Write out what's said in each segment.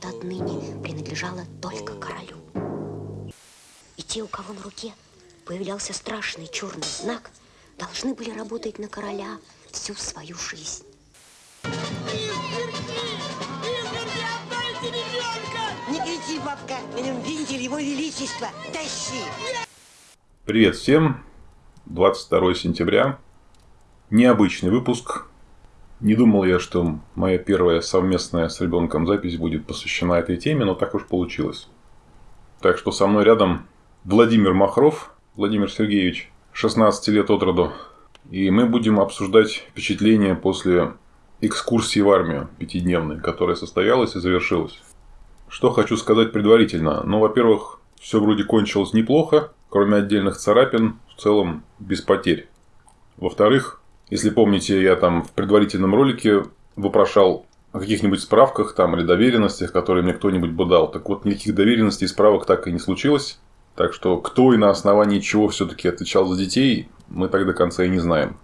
это отныне принадлежало только королю. И те, у кого на руке появлялся страшный черный знак, должны были работать на короля всю свою жизнь. Не кричи, бабка, на нем винтель его величества. Тащи! Привет всем! 22 сентября. Необычный выпуск. Не думал я, что моя первая совместная с ребенком запись будет посвящена этой теме, но так уж получилось. Так что со мной рядом Владимир Махров, Владимир Сергеевич, 16 лет от роду. И мы будем обсуждать впечатления после экскурсии в армию пятидневной, которая состоялась и завершилась. Что хочу сказать предварительно. Ну, во-первых, все вроде кончилось неплохо, кроме отдельных царапин, в целом без потерь. Во-вторых, если помните, я там в предварительном ролике вопрошал о каких-нибудь справках там или доверенностях, которые мне кто-нибудь бы дал. Так вот, никаких доверенностей и справок так и не случилось. Так что кто и на основании чего все-таки отвечал за детей, мы так до конца и не знаем.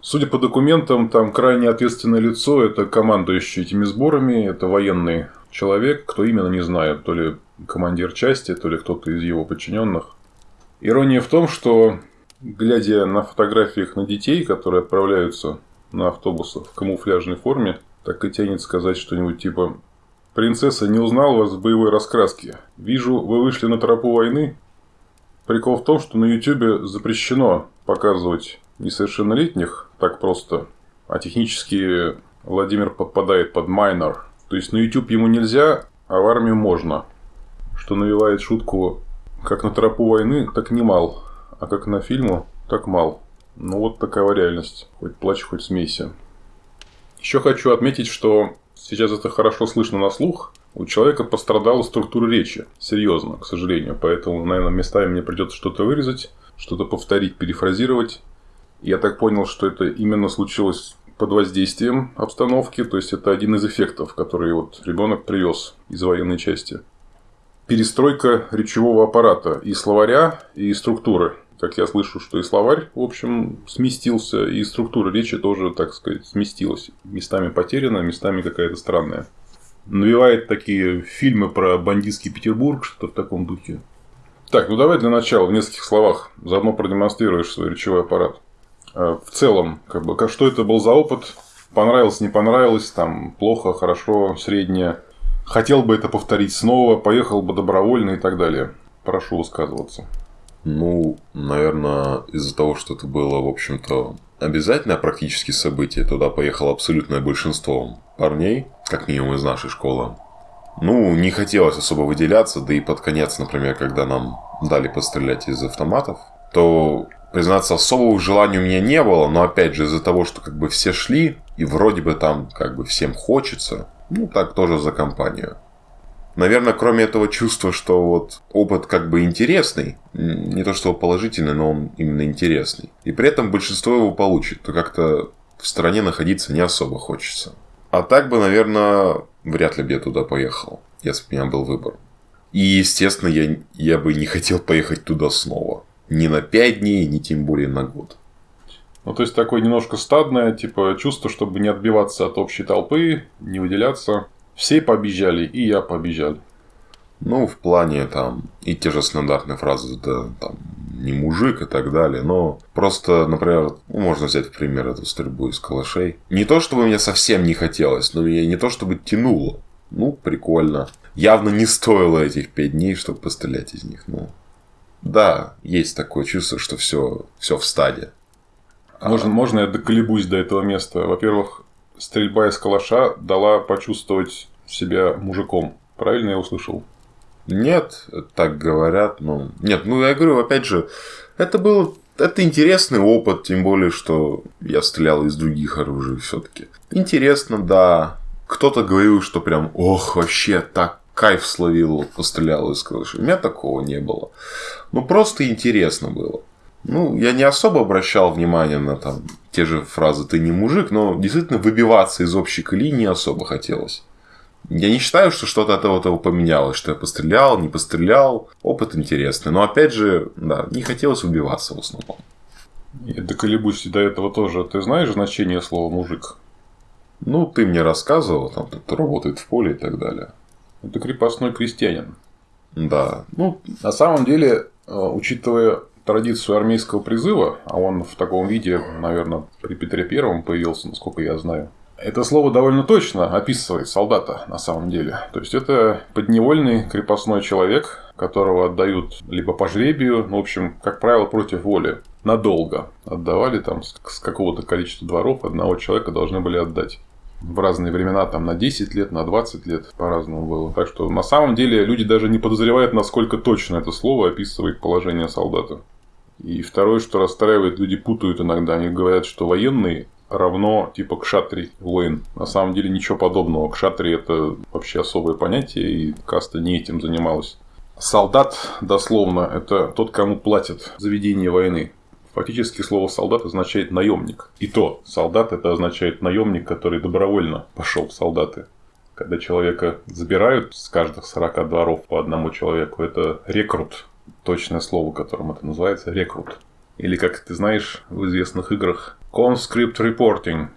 Судя по документам, там крайне ответственное лицо – это командующий этими сборами, это военный человек, кто именно не знаю, то ли командир части, то ли кто-то из его подчиненных. Ирония в том, что глядя на фотографиях на детей, которые отправляются на автобусах в камуфляжной форме, так и тянет сказать что-нибудь типа «Принцесса не узнал вас в боевой раскраске. Вижу, вы вышли на тропу войны». Прикол в том, что на YouTube запрещено показывать несовершеннолетних так просто, а технически Владимир подпадает под майнер. То есть на YouTube ему нельзя, а в армию можно. Что навевает шутку как на тропу войны, так немал, а как на фильму, так мал. Ну вот такая реальность. Хоть плачь, хоть смейся. Еще хочу отметить, что сейчас это хорошо слышно на слух. У человека пострадала структура речи. Серьезно, к сожалению. Поэтому, наверное, местами мне придется что-то вырезать, что-то повторить, перефразировать. Я так понял, что это именно случилось под воздействием обстановки, то есть это один из эффектов, который вот ребенок привез из военной части. Перестройка речевого аппарата и словаря, и структуры. Как я слышу, что и словарь, в общем, сместился, и структура речи тоже, так сказать, сместилась. Местами потеряна, местами какая-то странная. Навевает такие фильмы про бандитский Петербург, что-то в таком духе. Так, ну давай для начала в нескольких словах заодно продемонстрируешь свой речевой аппарат. Э, в целом, как бы, что это был за опыт, понравилось, не понравилось, там, плохо, хорошо, среднее, хотел бы это повторить снова, поехал бы добровольно и так далее. Прошу высказываться. Ну, наверное, из-за того, что это было, в общем-то, обязательное практически событие, туда поехало абсолютное большинство парней, как минимум из нашей школы. Ну, не хотелось особо выделяться, да и под конец, например, когда нам дали пострелять из автоматов, то признаться, особого желания у меня не было, но опять же из-за того, что как бы все шли, и вроде бы там как бы всем хочется, ну так тоже за компанию. Наверное, кроме этого чувства, что вот опыт как бы интересный, не то что положительный, но он именно интересный, и при этом большинство его получит, то как-то в стране находиться не особо хочется. А так бы, наверное, вряд ли бы я туда поехал, если бы у меня был выбор. И, естественно, я, я бы не хотел поехать туда снова ни на 5 дней, ни тем более на год. Ну, то есть, такое немножко стадное, типа, чувство, чтобы не отбиваться от общей толпы, не выделяться. Все побежали, и я побежал. Ну, в плане там и те же стандартные фразы, да, там, не мужик и так далее, но просто, например, ну, можно взять в пример эту стрельбу из калашей. Не то, чтобы мне совсем не хотелось, но меня не то, чтобы тянуло. Ну, прикольно. Явно не стоило этих пять дней, чтобы пострелять из них, ну. Да, есть такое чувство, что все, все в стаде. Можно, а... можно я доколебусь до этого места? Во-первых, стрельба из калаша дала почувствовать себя мужиком. Правильно я услышал? Нет, так говорят. но Нет, ну я говорю, опять же, это был это интересный опыт, тем более, что я стрелял из других оружий все-таки. Интересно, да. Кто-то говорил, что прям, ох, вообще так кайф словил, пострелял из крыши. У меня такого не было. Ну, просто интересно было. Ну, я не особо обращал внимание на там те же фразы «ты не мужик», но действительно выбиваться из общей колеи не особо хотелось. Я не считаю, что что-то от этого, того поменялось, что я пострелял, не пострелял. Опыт интересный. Но опять же, да, не хотелось убиваться в основном. Я доколебусь до этого тоже. Ты знаешь значение слова мужик? Ну, ты мне рассказывал, там кто работает в поле и так далее. Это крепостной крестьянин. Да. Ну, на самом деле, э, учитывая традицию армейского призыва, а он в таком виде, наверное, при Петре Первом появился, насколько я знаю, это слово довольно точно описывает солдата на самом деле. То есть это подневольный крепостной человек, которого отдают либо по жребию, ну, в общем, как правило, против воли. Надолго отдавали там с какого-то количества дворов одного человека должны были отдать. В разные времена, там на 10 лет, на 20 лет по-разному было. Так что на самом деле люди даже не подозревают, насколько точно это слово описывает положение солдата. И второе, что расстраивает, люди путают иногда. Они говорят, что военный равно типа кшатри, воин. На самом деле ничего подобного. Кшатри это вообще особое понятие, и каста не этим занималась. Солдат, дословно, это тот, кому платят за ведение войны. Фактически слово солдат означает наемник. И то, солдат это означает наемник, который добровольно пошел в солдаты. Когда человека забирают с каждых 40 дворов по одному человеку, это рекрут. Точное слово, которым это называется, рекрут. Или, как ты знаешь, в известных играх, conscript reporting.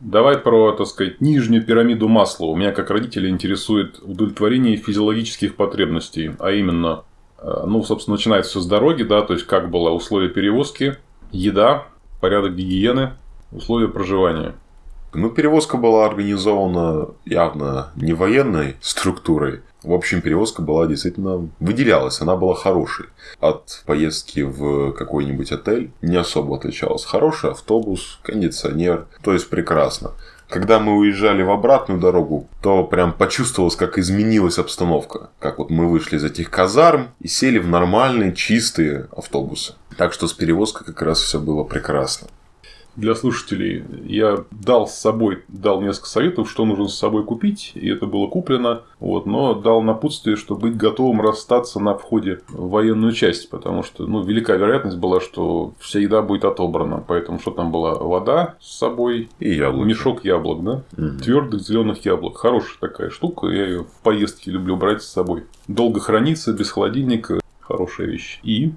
Давай про, так сказать, нижнюю пирамиду масла. У меня, как родителя, интересует удовлетворение физиологических потребностей. А именно, э, ну, собственно, начинается все с дороги, да, то есть, как было условия перевозки, еда, порядок гигиены, условия проживания. Ну, перевозка была организована явно не военной структурой, в общем, перевозка была действительно выделялась, она была хорошей. От поездки в какой-нибудь отель не особо отличалась. Хороший автобус, кондиционер, то есть прекрасно. Когда мы уезжали в обратную дорогу, то прям почувствовалось, как изменилась обстановка. Как вот мы вышли из этих казарм и сели в нормальные, чистые автобусы. Так что с перевозкой как раз все было прекрасно для слушателей. Я дал с собой, дал несколько советов, что нужно с собой купить, и это было куплено. Вот, но дал напутствие, что быть готовым расстаться на входе в военную часть, потому что ну, велика вероятность была, что вся еда будет отобрана. Поэтому что там была? Вода с собой и яблоки. мешок яблок, да? Угу. Твердых зеленых яблок. Хорошая такая штука. Я ее в поездке люблю брать с собой. Долго хранится, без холодильника. Хорошая вещь. И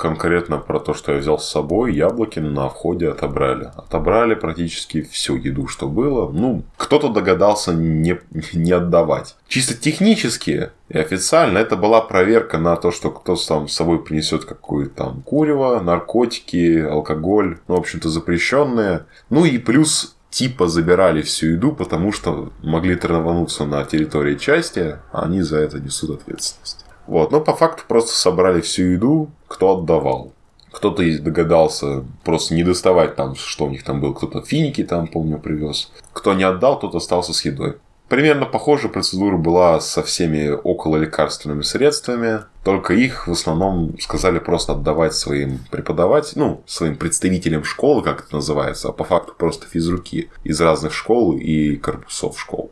конкретно про то, что я взял с собой, яблоки на входе отобрали. Отобрали практически всю еду, что было. Ну, кто-то догадался не, не отдавать. Чисто технически и официально это была проверка на то, что кто сам с собой принесет какое-то там курево, наркотики, алкоголь, ну, в общем-то, запрещенные. Ну и плюс типа забирали всю еду, потому что могли травануться на территории части, а они за это несут ответственность. Вот, но по факту просто собрали всю еду, кто отдавал. Кто-то догадался просто не доставать там, что у них там было. Кто-то финики там, помню, привез. Кто не отдал, тот остался с едой. Примерно похожая процедура была со всеми около лекарственными средствами, только их в основном сказали просто отдавать своим преподавателям, ну, своим представителям школы, как это называется, а по факту просто физруки из разных школ и корпусов школ.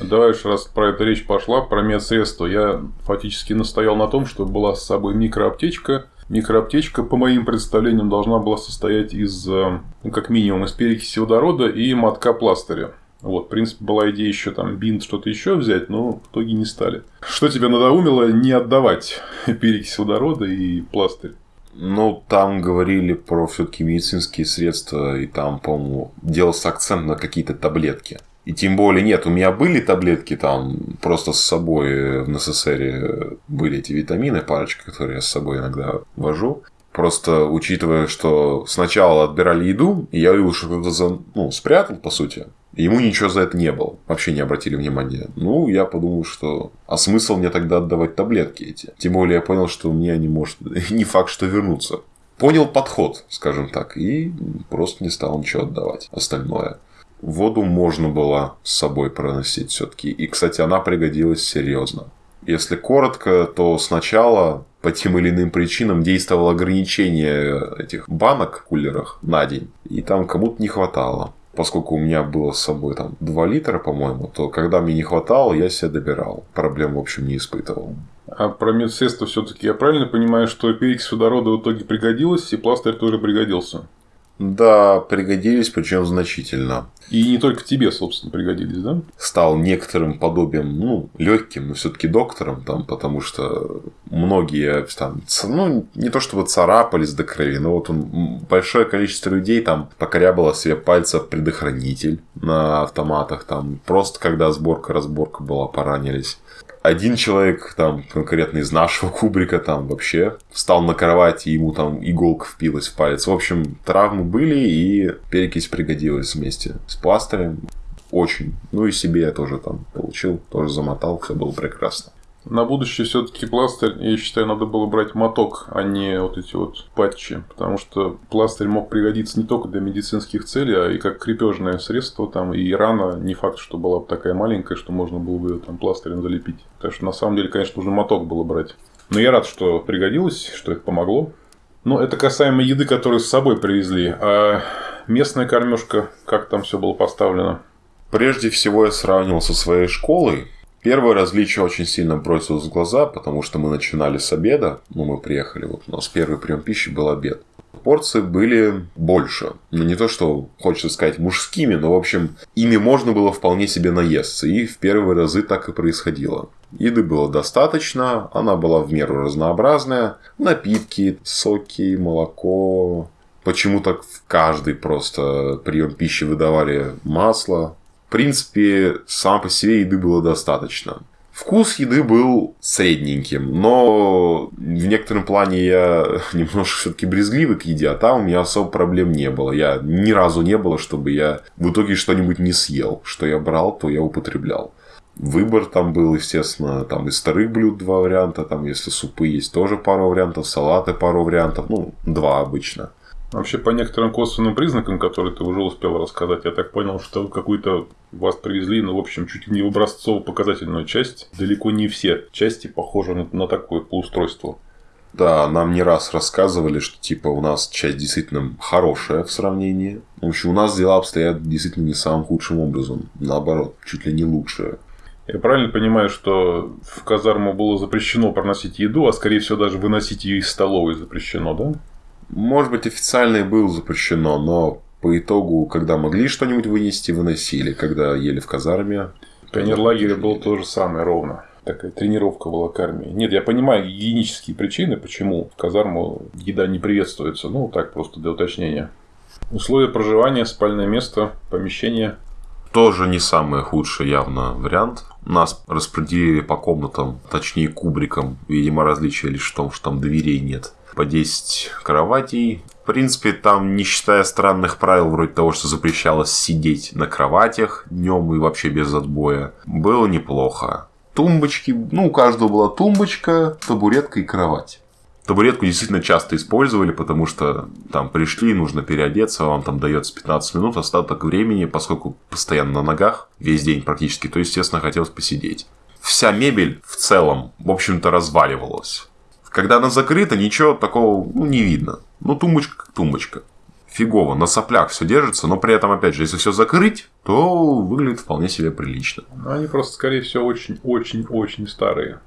Давай уж, раз про это речь пошла, про медсредства. Я фактически настоял на том, что была с собой микроаптечка. Микроаптечка, по моим представлениям, должна была состоять из, э, ну, как минимум, из перекиси водорода и мотка пластыря. Вот, в принципе, была идея еще там бинт, что-то еще взять, но в итоге не стали. Что тебя надоумило не отдавать перекись водорода и пластырь? Ну, там говорили про все-таки медицинские средства, и там, по-моему, делался акцент на какие-то таблетки. И тем более, нет, у меня были таблетки там, просто с собой в НССР были эти витамины, парочка, которые я с собой иногда вожу. Просто учитывая, что сначала отбирали еду, и я увидел, что кто-то за... ну, спрятал, по сути. Ему ничего за это не было. Вообще не обратили внимания. Ну, я подумал, что... А смысл мне тогда отдавать таблетки эти? Тем более, я понял, что у меня не может... не факт, что вернуться. Понял подход, скажем так. И просто не стал ничего отдавать. Остальное. Воду можно было с собой проносить все-таки. И, кстати, она пригодилась серьезно. Если коротко, то сначала по тем или иным причинам действовало ограничение этих банок в кулерах на день. И там кому-то не хватало. Поскольку у меня было с собой там 2 литра, по-моему, то когда мне не хватало, я себе добирал. Проблем, в общем, не испытывал. А про медсредство все-таки я правильно понимаю, что перекись водорода в итоге пригодилась, и пластырь тоже пригодился? Да, пригодились, причем значительно. И не только тебе, собственно, пригодились, да? Стал некоторым подобием, ну, легким, но все-таки доктором, там, потому что многие там, ну, не то чтобы царапались до крови, но вот он, большое количество людей там покорябало себе пальцев предохранитель на автоматах, там, просто когда сборка-разборка была, поранились. Один человек, там, конкретно из нашего кубрика, там, вообще встал на кровать, и ему там иголка впилась в палец. В общем, травмы были, и перекись пригодилась вместе с пластырем. Очень. Ну и себе я тоже там получил, тоже замотал, все было прекрасно. На будущее все-таки пластырь, я считаю, надо было брать моток, а не вот эти вот патчи. Потому что пластырь мог пригодиться не только для медицинских целей, а и как крепежное средство. Там, и рана не факт, что была бы такая маленькая, что можно было бы ее там пластырем залепить. Так что на самом деле, конечно, нужно моток было брать. Но я рад, что пригодилось, что это помогло. Но это касаемо еды, которую с собой привезли. А местная кормежка, как там все было поставлено? Прежде всего я сравнивал со своей школой. Первое различие очень сильно бросилось в глаза, потому что мы начинали с обеда. Ну, мы приехали, вот у нас первый прием пищи был обед. Порции были больше. Ну, не то, что хочется сказать мужскими, но, в общем, ими можно было вполне себе наесться. И в первые разы так и происходило. Еды было достаточно, она была в меру разнообразная. Напитки, соки, молоко. Почему-то в каждый просто прием пищи выдавали масло, принципе, сам по себе еды было достаточно. Вкус еды был средненьким, но в некотором плане я немножко все-таки брезгливый к еде, а там у меня особо проблем не было. Я ни разу не было, чтобы я в итоге что-нибудь не съел. Что я брал, то я употреблял. Выбор там был, естественно, там из старых блюд два варианта, там если супы есть тоже пару вариантов, салаты пару вариантов, ну, два обычно. Вообще, по некоторым косвенным признакам, которые ты уже успел рассказать, я так понял, что какую-то вас привезли, ну, в общем, чуть ли не в образцово-показательную часть. Далеко не все части похожи на, на такое по устройству. Да, нам не раз рассказывали, что типа у нас часть действительно хорошая в сравнении. В общем, у нас дела обстоят действительно не самым худшим образом. Наоборот, чуть ли не лучше. Я правильно понимаю, что в казарму было запрещено проносить еду, а скорее всего даже выносить ее из столовой запрещено, да? Может быть, официально и было запрещено, но по итогу, когда могли что-нибудь вынести, выносили. Когда ели в казарме. В пионерлагере было то же самое ровно. Такая тренировка была к армии. Нет, я понимаю гигиенические причины, почему в казарму еда не приветствуется. Ну, так просто для уточнения. Условия проживания, спальное место, помещение. Тоже не самый худший явно вариант. Нас распределили по комнатам, точнее кубрикам. Видимо, различие лишь в том, что там дверей нет. По 10 кроватей. В принципе, там, не считая странных правил, вроде того, что запрещалось сидеть на кроватях днем и вообще без отбоя, было неплохо. Тумбочки, ну, у каждого была тумбочка, табуретка и кровать. Табуретку действительно часто использовали, потому что там пришли, нужно переодеться, вам там дается 15 минут, остаток времени, поскольку постоянно на ногах, весь день практически, то, естественно, хотелось посидеть. Вся мебель в целом, в общем-то, разваливалась. Когда она закрыта, ничего такого ну, не видно. Ну, тумбочка как тумбочка. Фигово, на соплях все держится, но при этом, опять же, если все закрыть, то выглядит вполне себе прилично. Они просто, скорее всего, очень-очень-очень старые.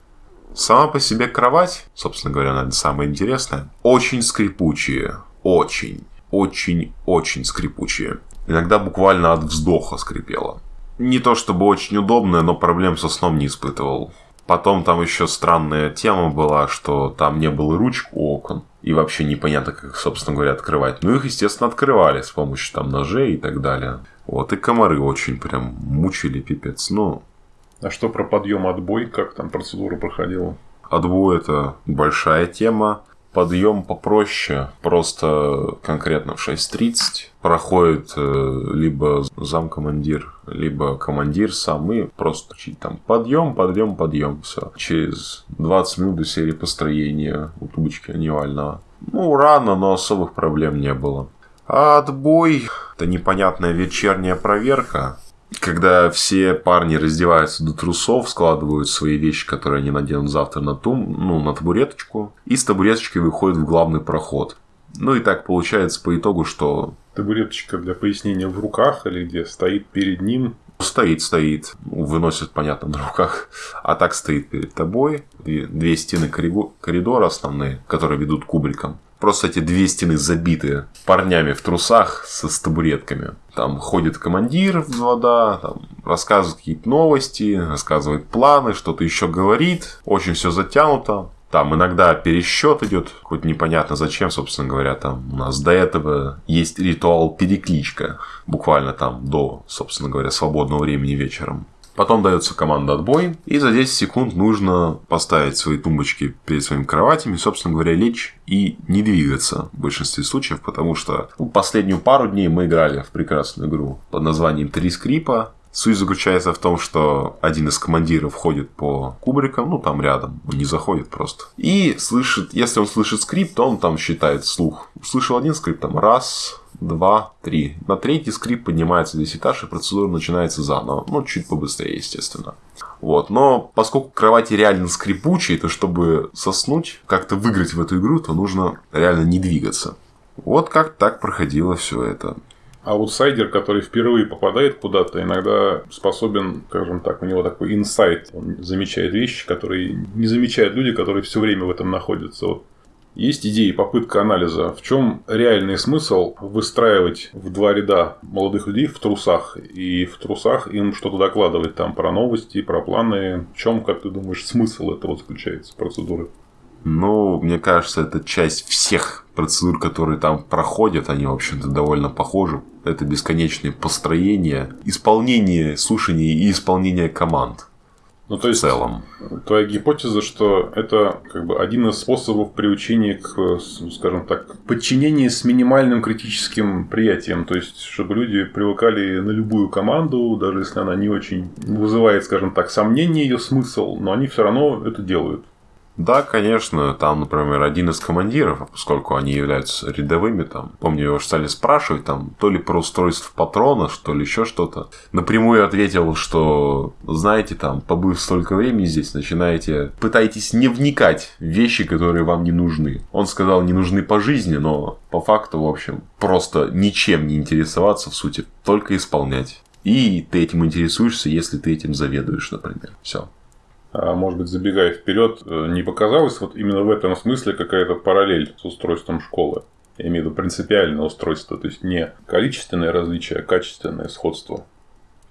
Сама по себе кровать, собственно говоря, наверное, самое интересное, очень скрипучие. Очень, очень, очень скрипучие. Иногда буквально от вздоха скрипело. Не то чтобы очень удобное, но проблем со сном не испытывал. Потом там еще странная тема была, что там не было ручек у окон. И вообще непонятно, как, собственно говоря, открывать. Ну, их, естественно, открывали с помощью там ножей и так далее. Вот, и комары очень прям мучили, пипец. Ну, А что про подъем отбой? Как там процедура проходила? Отбой это большая тема. Подъем попроще, просто конкретно в 6.30 проходит э, либо замкомандир, либо командир сам и просто чуть там подъем, подъем, подъем, все. Через 20 минут до серии построения у тубочки анивального. Ну, рано, но особых проблем не было. А отбой – это непонятная вечерняя проверка, когда все парни раздеваются до трусов, складывают свои вещи, которые они наденут завтра на, тум, ну, на табуреточку, и с табуреточкой выходят в главный проход. Ну и так получается по итогу, что Табуреточка для пояснения в руках или где стоит перед ним. стоит, стоит, выносит, понятно, на руках, а так стоит перед тобой. Две, стены коридо- коридора основные, которые ведут к кубрикам. Просто эти две стены забиты парнями в трусах со с табуретками. Там ходит командир в вода, там рассказывает какие-то новости, рассказывает планы, что-то еще говорит. Очень все затянуто. Там иногда пересчет идет, хоть непонятно зачем, собственно говоря, там у нас до этого есть ритуал перекличка, буквально там до, собственно говоря, свободного времени вечером. Потом дается команда отбой, и за 10 секунд нужно поставить свои тумбочки перед своими кроватями, собственно говоря, лечь и не двигаться в большинстве случаев, потому что ну, последнюю пару дней мы играли в прекрасную игру под названием «Три скрипа», Суть заключается в том, что один из командиров ходит по кубрикам, ну там рядом, он не заходит просто. И слышит, если он слышит скрип, то он там считает слух. Услышал один скрип, там раз, два, три. На третий скрип поднимается весь этаж, и процедура начинается заново. Ну, чуть побыстрее, естественно. Вот. Но поскольку кровати реально скрипучие, то чтобы соснуть, как-то выиграть в эту игру, то нужно реально не двигаться. Вот как так проходило все это аутсайдер, который впервые попадает куда-то, иногда способен, скажем так, у него такой инсайт. Он замечает вещи, которые не замечают люди, которые все время в этом находятся. Вот есть идеи, попытка анализа. В чем реальный смысл выстраивать в два ряда молодых людей в трусах и в трусах им что-то докладывать там про новости, про планы? В чем, как ты думаешь, смысл этого заключается, процедуры? Ну, мне кажется, это часть всех процедур, которые там проходят, они, в общем-то, довольно похожи. Это бесконечные построения, исполнение слушаний и исполнение команд. Ну, то есть, в целом. Твоя гипотеза, что это как бы один из способов приучения к, скажем так, подчинению с минимальным критическим приятием. То есть, чтобы люди привыкали на любую команду, даже если она не очень вызывает, скажем так, сомнение ее смысл, но они все равно это делают. Да, конечно, там, например, один из командиров, поскольку они являются рядовыми, там, помню, его стали спрашивать, там, то ли про устройство патрона, что ли еще что-то. Напрямую ответил, что, знаете, там, побыв столько времени здесь, начинаете, пытаетесь не вникать в вещи, которые вам не нужны. Он сказал, не нужны по жизни, но по факту, в общем, просто ничем не интересоваться, в сути, только исполнять. И ты этим интересуешься, если ты этим заведуешь, например. Все. А, может быть, забегая вперед, э, не показалось вот именно в этом смысле какая-то параллель с устройством школы? Я имею в виду принципиальное устройство, то есть не количественное различие, а качественное сходство.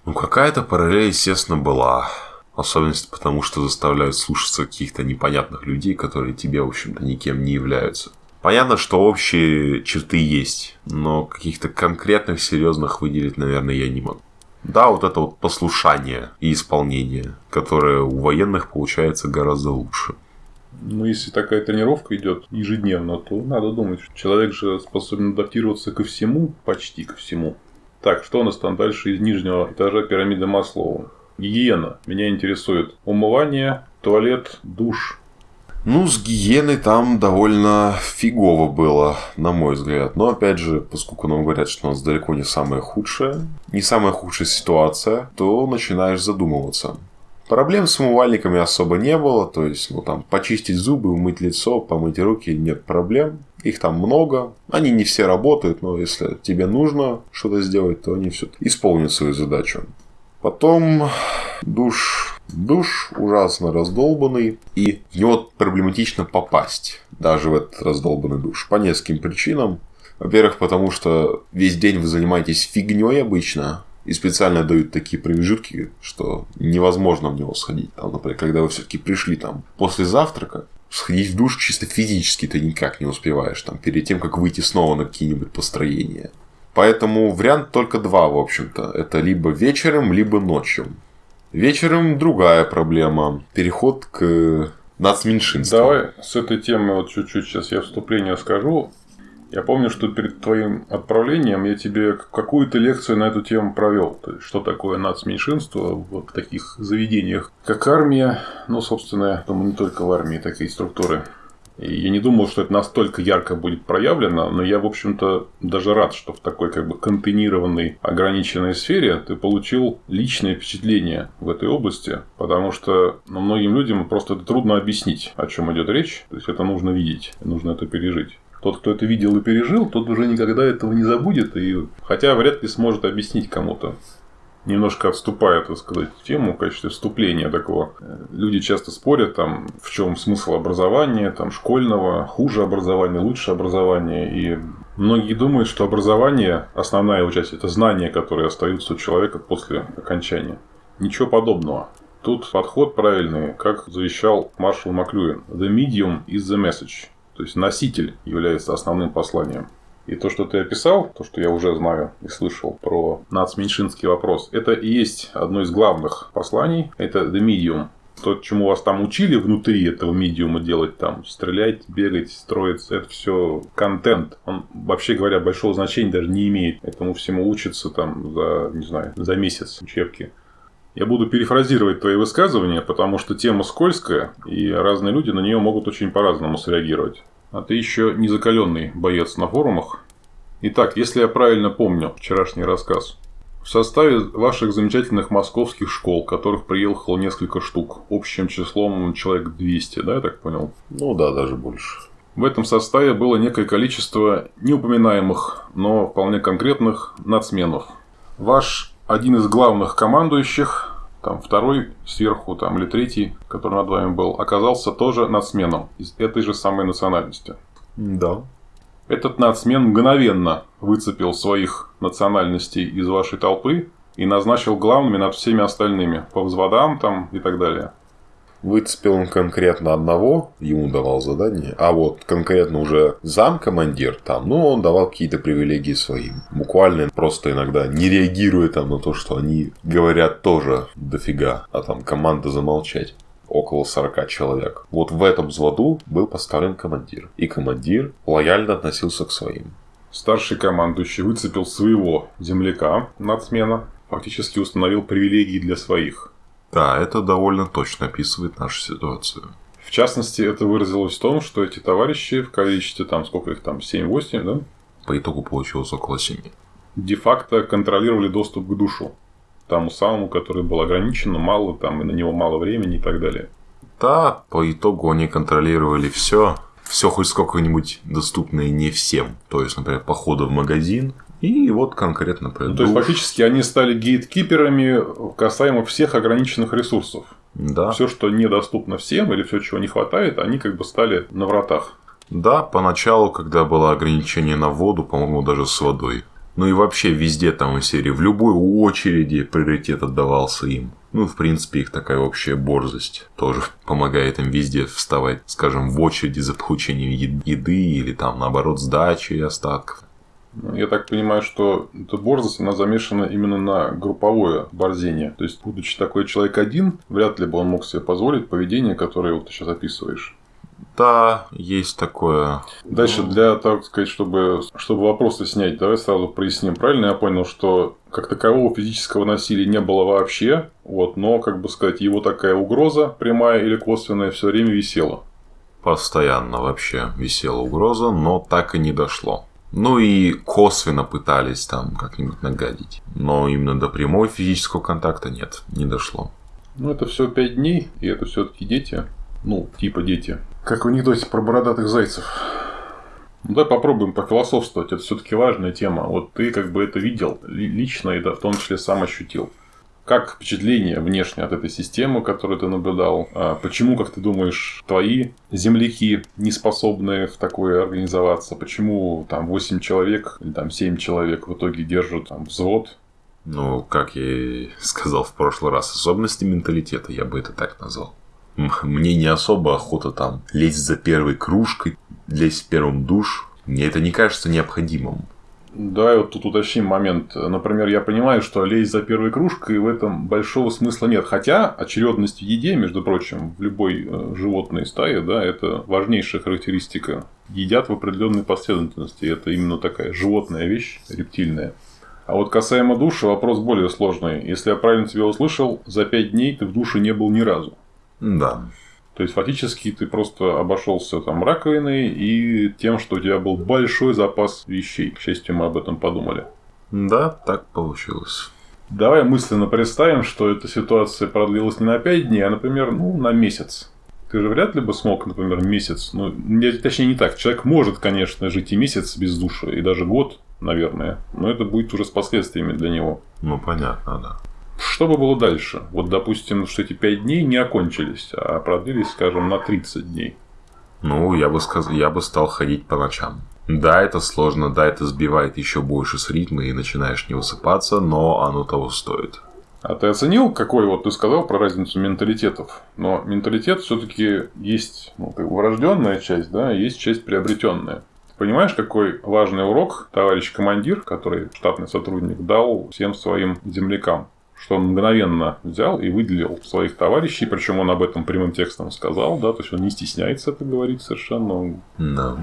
Ну, какая-то параллель, естественно, была. Особенность потому, что заставляют слушаться каких-то непонятных людей, которые тебе, в общем-то, никем не являются. Понятно, что общие черты есть, но каких-то конкретных, серьезных выделить, наверное, я не могу. Да, вот это вот послушание и исполнение, которое у военных получается гораздо лучше. Ну, если такая тренировка идет ежедневно, то надо думать, что человек же способен адаптироваться ко всему, почти ко всему. Так, что у нас там дальше из нижнего этажа пирамиды Маслоу? Гигиена. Меня интересует умывание, туалет, душ, ну, с гиеной там довольно фигово было, на мой взгляд. Но, опять же, поскольку нам говорят, что у нас далеко не самая худшая, не самая худшая ситуация, то начинаешь задумываться. Проблем с умывальниками особо не было, то есть, ну, там, почистить зубы, умыть лицо, помыть руки, нет проблем. Их там много, они не все работают, но если тебе нужно что-то сделать, то они все исполнят свою задачу. Потом душ Душ ужасно раздолбанный, и в него проблематично попасть, даже в этот раздолбанный душ, по нескольким причинам. Во-первых, потому что весь день вы занимаетесь фигней обычно, и специально дают такие промежутки, что невозможно в него сходить. Там, например, когда вы все-таки пришли там после завтрака, сходить в душ чисто физически ты никак не успеваешь, там, перед тем, как выйти снова на какие-нибудь построения. Поэтому вариант только два, в общем-то. Это либо вечером, либо ночью. Вечером другая проблема. Переход к нацменьшинству. Давай с этой темы вот чуть-чуть сейчас я вступление скажу. Я помню, что перед твоим отправлением я тебе какую-то лекцию на эту тему провел. То есть, что такое нацменьшинство в таких заведениях, как армия. Ну, собственно, я думаю, не только в армии такие структуры я не думал, что это настолько ярко будет проявлено, но я, в общем-то, даже рад, что в такой как бы контейнированной, ограниченной сфере ты получил личное впечатление в этой области, потому что ну, многим людям просто это трудно объяснить, о чем идет речь. То есть это нужно видеть, нужно это пережить. Тот, кто это видел и пережил, тот уже никогда этого не забудет, и хотя вряд ли сможет объяснить кому-то. Немножко отступая, так сказать, тему в качестве вступления такого. Люди часто спорят, там, в чем смысл образования, там, школьного, хуже образования, лучше образования. И многие думают, что образование, основная его часть, это знания, которые остаются у человека после окончания. Ничего подобного. Тут подход правильный, как завещал маршал Маклюин. The medium is the message. То есть носитель является основным посланием. И то, что ты описал, то, что я уже знаю и слышал про нацменьшинский вопрос, это и есть одно из главных посланий. Это the medium. То, чему вас там учили внутри этого медиума делать, там, стрелять, бегать, строиться, это все контент. Он, вообще говоря, большого значения даже не имеет. Этому всему учится там за, не знаю, за месяц учебки. Я буду перефразировать твои высказывания, потому что тема скользкая, и разные люди на нее могут очень по-разному среагировать. А ты еще не закаленный боец на форумах. Итак, если я правильно помню вчерашний рассказ, в составе ваших замечательных московских школ, которых приехало несколько штук, общим числом человек 200, да, я так понял? Ну да, даже больше. В этом составе было некое количество неупоминаемых, но вполне конкретных нацменов. Ваш один из главных командующих, там второй сверху, там или третий, который над вами был, оказался тоже нацменом из этой же самой национальности. Да. Этот нацмен мгновенно выцепил своих национальностей из вашей толпы и назначил главными над всеми остальными, по взводам там и так далее. Выцепил он конкретно одного, ему давал задание, а вот конкретно уже замкомандир там, ну, он давал какие-то привилегии своим. Буквально просто иногда не реагируя там на то, что они говорят тоже дофига, а там команда замолчать около 40 человек. Вот в этом взводу был поставлен командир. И командир лояльно относился к своим. Старший командующий выцепил своего земляка, нацмена, фактически установил привилегии для своих. Да, это довольно точно описывает нашу ситуацию. В частности, это выразилось в том, что эти товарищи в количестве, там, сколько их там, 7-8, да? По итогу получилось около 7. де-факто контролировали доступ к душу. Тому самому, который был ограничен, но мало, там, и на него мало времени и так далее. Да, по итогу они контролировали все, все хоть сколько-нибудь доступное не всем. То есть, например, походы в магазин, и вот конкретно про Ну, то есть, фактически, они стали гейткиперами касаемо всех ограниченных ресурсов. Да. Все, что недоступно всем, или все, чего не хватает, они как бы стали на вратах. Да, поначалу, когда было ограничение на воду, по-моему, даже с водой. Ну и вообще везде там из серии, в любой очереди приоритет отдавался им. Ну, в принципе, их такая общая борзость тоже помогает им везде вставать, скажем, в очереди за получением еды или там, наоборот, сдачи остатков. Я так понимаю, что эта борзость, она замешана именно на групповое борзение. То есть, будучи такой человек один, вряд ли бы он мог себе позволить поведение, которое вот ты сейчас описываешь. Да, есть такое. Дальше, для, так сказать, чтобы, чтобы вопросы снять, давай сразу проясним. Правильно я понял, что как такового физического насилия не было вообще, вот, но, как бы сказать, его такая угроза, прямая или косвенная, все время висела. Постоянно вообще висела угроза, но так и не дошло. Ну и косвенно пытались там как-нибудь нагадить. Но именно до прямой физического контакта нет, не дошло. Ну, это все пять дней, и это все-таки дети. Ну, типа дети. Как в анекдоте про бородатых зайцев. Ну, давай попробуем пофилософствовать. Это все-таки важная тема. Вот ты как бы это видел ли- лично и да, в том числе сам ощутил. Как впечатление внешне от этой системы, которую ты наблюдал? А Почему, как ты думаешь, твои земляки не способны в такое организоваться? Почему там 8 человек или там 7 человек в итоге держат там, взвод? Ну, как я и сказал в прошлый раз, особенности менталитета, я бы это так назвал. Мне не особо охота там лезть за первой кружкой, лезть в первым душ. Мне это не кажется необходимым. Да, вот тут уточним момент. Например, я понимаю, что лезть за первой кружкой в этом большого смысла нет. Хотя очередность в еде, между прочим, в любой э, животной стае, да, это важнейшая характеристика. Едят в определенной последовательности. Это именно такая животная вещь, рептильная. А вот касаемо души, вопрос более сложный. Если я правильно тебя услышал, за пять дней ты в душе не был ни разу. Да. То есть, фактически, ты просто обошелся там раковиной и тем, что у тебя был большой запас вещей. К счастью, мы об этом подумали. Да, так получилось. Давай мысленно представим, что эта ситуация продлилась не на 5 дней, а, например, ну, на месяц. Ты же вряд ли бы смог, например, месяц. Ну, не- точнее, не так. Человек может, конечно, жить и месяц без душа, и даже год, наверное. Но это будет уже с последствиями для него. Ну, понятно, да. Что бы было дальше? Вот, допустим, что эти 5 дней не окончились, а продлились, скажем, на 30 дней. Ну, я бы сказал, я бы стал ходить по ночам. Да, это сложно, да, это сбивает еще больше с ритма и начинаешь не высыпаться, но оно того стоит. А ты оценил, какой вот ты сказал про разницу менталитетов? Но менталитет все-таки есть ну, как бы врожденная часть, да, есть часть приобретенная. Понимаешь, какой важный урок товарищ командир, который штатный сотрудник, дал всем своим землякам? Что он мгновенно взял и выделил своих товарищей, причем он об этом прямым текстом сказал, да, то есть он не стесняется это говорить совершенно, он Да.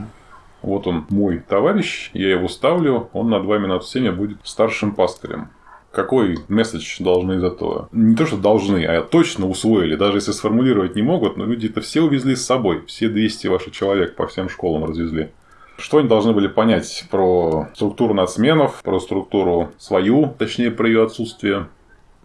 вот он мой товарищ, я его ставлю, он над вами над всеми будет старшим пастырем. Какой месседж должны из этого? Не то, что должны, а точно усвоили. Даже если сформулировать не могут, но люди это все увезли с собой. Все 200 ваших человек по всем школам развезли. Что они должны были понять про структуру нацменов, про структуру свою, точнее, про ее отсутствие?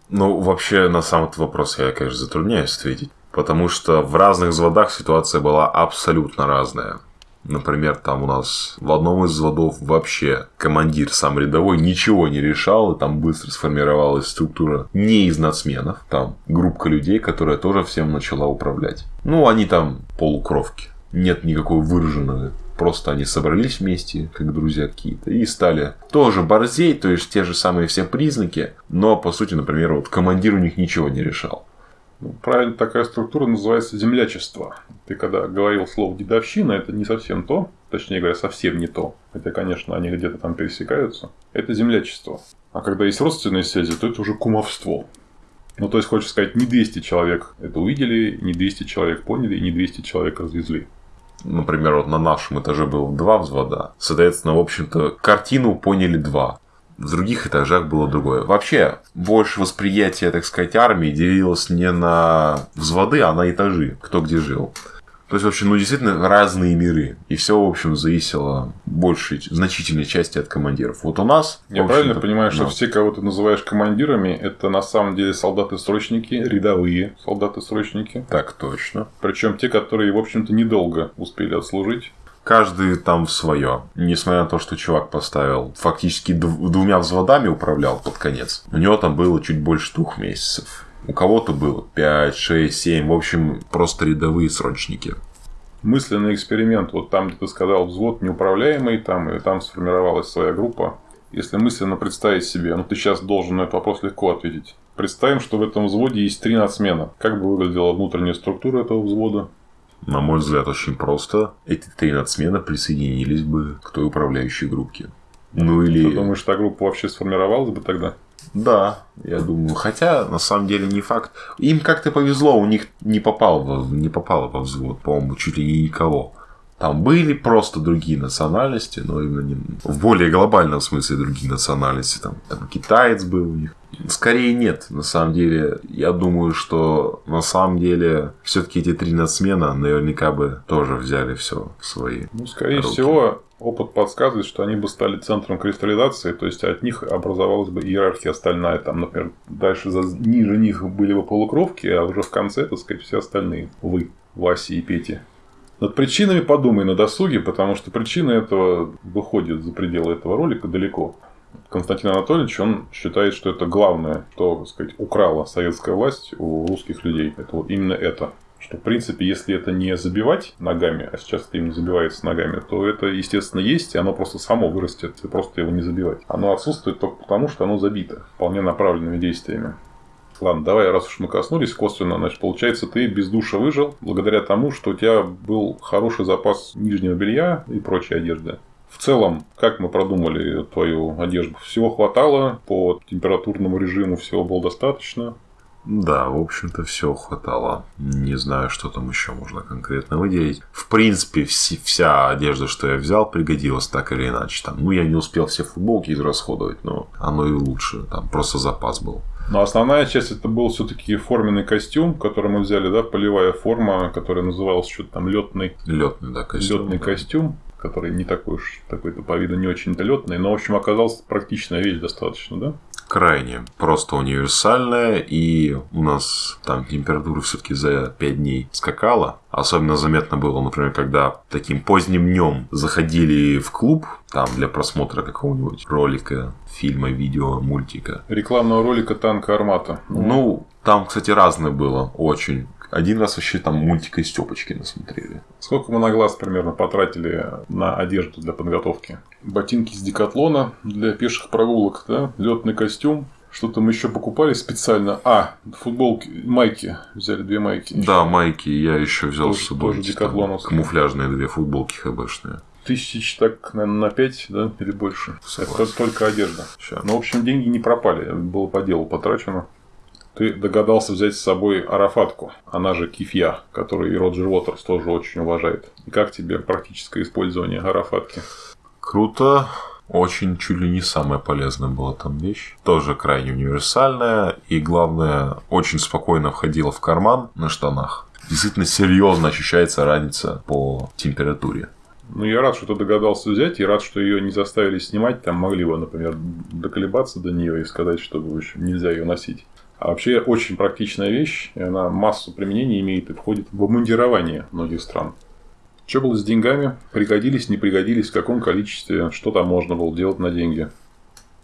Ну, вообще, на сам этот вопрос я, конечно, затрудняюсь ответить. Потому что в разных взводах ситуация была абсолютно разная. Например, там у нас в одном из взводов вообще командир сам рядовой ничего не решал, и там быстро сформировалась структура не из нацменов, там группка людей, которая тоже всем начала управлять. Ну, они там полукровки. Нет никакой выраженной Просто они собрались вместе, как друзья какие-то, и стали тоже борзей, то есть те же самые все признаки, но по сути, например, вот командир у них ничего не решал. Ну, правильно, такая структура называется землячество. Ты когда говорил слово дедовщина, это не совсем то, точнее говоря, совсем не то. Хотя, конечно, они где-то там пересекаются. Это землячество. А когда есть родственные связи, то это уже кумовство. Ну, то есть, хочешь сказать, не 200 человек это увидели, не 200 человек поняли, и не 200 человек развезли. Например, вот на нашем этаже было два взвода. Соответственно, в общем-то, картину поняли два. В других этажах было другое. Вообще, больше восприятие, так сказать, армии делилось не на взводы, а на этажи, кто где жил. То есть, в общем, ну, действительно разные миры. И все, в общем, зависело большей, значительной части от командиров. Вот у нас... Я правильно понимаю, что да. все, кого ты называешь командирами, это на самом деле солдаты-срочники, рядовые солдаты-срочники. Так точно. Причем те, которые, в общем-то, недолго успели отслужить. Каждый там свое. Несмотря на то, что чувак поставил фактически дв- двумя взводами управлял под конец. У него там было чуть больше двух месяцев. У кого-то было 5, 6, 7. В общем, просто рядовые срочники. Мысленный эксперимент, вот там, где ты сказал, взвод неуправляемый, там, и там сформировалась своя группа. Если мысленно представить себе, ну ты сейчас должен на этот вопрос легко ответить. Представим, что в этом взводе есть три нацмена. Как бы выглядела внутренняя структура этого взвода? На мой взгляд, очень просто. Эти три нацмена присоединились бы к той управляющей группе. Ну Ты или... думаешь, та группа вообще сформировалась бы тогда? Да, я думаю. Хотя, на самом деле, не факт. Им как-то повезло, у них не, попал во- не попало во взвод, по-моему, чуть ли не никого. Там были просто другие национальности, но именно не- в более глобальном смысле другие национальности. Там, там китаец был у них. Скорее нет, на самом деле. Я думаю, что на самом деле все-таки эти три нацмена наверняка бы тоже взяли все в свои. Ну, скорее руки. всего, опыт подсказывает, что они бы стали центром кристаллизации, то есть от них образовалась бы иерархия остальная. Там, например, дальше за, ниже них были бы полукровки, а уже в конце, так сказать, все остальные. Вы, Вася и Пети. Над причинами подумай на досуге, потому что причины этого выходят за пределы этого ролика далеко. Константин Анатольевич, он считает, что это главное, что, так сказать, украла советская власть у русских людей. Это вот именно это. Что, в принципе, если это не забивать ногами, а сейчас это именно забивается ногами, то это, естественно, есть, и оно просто само вырастет, и просто его не забивать. Оно отсутствует только потому, что оно забито вполне направленными действиями. Ладно, давай, раз уж мы коснулись косвенно, значит, получается, ты без душа выжил благодаря тому, что у тебя был хороший запас нижнего белья и прочей одежды. В целом, как мы продумали твою одежду? Всего хватало, по температурному режиму всего было достаточно. Да, в общем-то, все хватало. Не знаю, что там еще можно конкретно выделить. В принципе, вси- вся одежда, что я взял, пригодилась так или иначе. Там, ну, я не успел все футболки израсходовать, но оно и лучше. Там просто запас был. Но основная часть это был все-таки форменный костюм, который мы взяли, да, полевая форма, которая называлась что-то там летный, Летный, да, костюм. летный да. костюм, который не такой уж такой-то по виду не очень-то летный, но в общем оказался практичная вещь достаточно, да? Крайне просто универсальная, и у нас там температура все-таки за 5 дней скакала. Особенно заметно было, например, когда таким поздним днем заходили в клуб, там для просмотра какого-нибудь ролика, фильма, видео, мультика. Рекламного ролика танка Армата. Ну, там, кстати, разное было очень. Один раз вообще там мультика из Степочки насмотрели. Сколько мы на глаз примерно потратили на одежду для подготовки? Ботинки из декатлона для пеших прогулок, да? Летный костюм. Что-то мы еще покупали специально. А, футболки, майки. Взяли две майки. Да, майки я еще взял Тоже- с собой. тоже эти там камуфляжные две футболки хбшные. Тысяч так, наверное, на 5, да, или больше. Согласен. Это только одежда. Ща. Ну, в общем, деньги не пропали. Было по делу потрачено. Ты догадался взять с собой Арафатку, она же Кифья, которую и Роджер Уотерс тоже очень уважает. И как тебе практическое использование Арафатки? Круто. Очень чуть ли не самая полезная была там вещь. Тоже крайне универсальная. И главное, очень спокойно входила в карман на штанах. Действительно серьезно ощущается разница по температуре. Ну, я рад, что ты догадался взять, и рад, что ее не заставили снимать. Там могли бы, например, доколебаться до нее и сказать, что в общем, нельзя ее носить. А вообще очень практичная вещь, и она массу применений имеет и входит в обмундирование многих стран. Что было с деньгами? Пригодились, не пригодились, в каком количестве, что там можно было делать на деньги?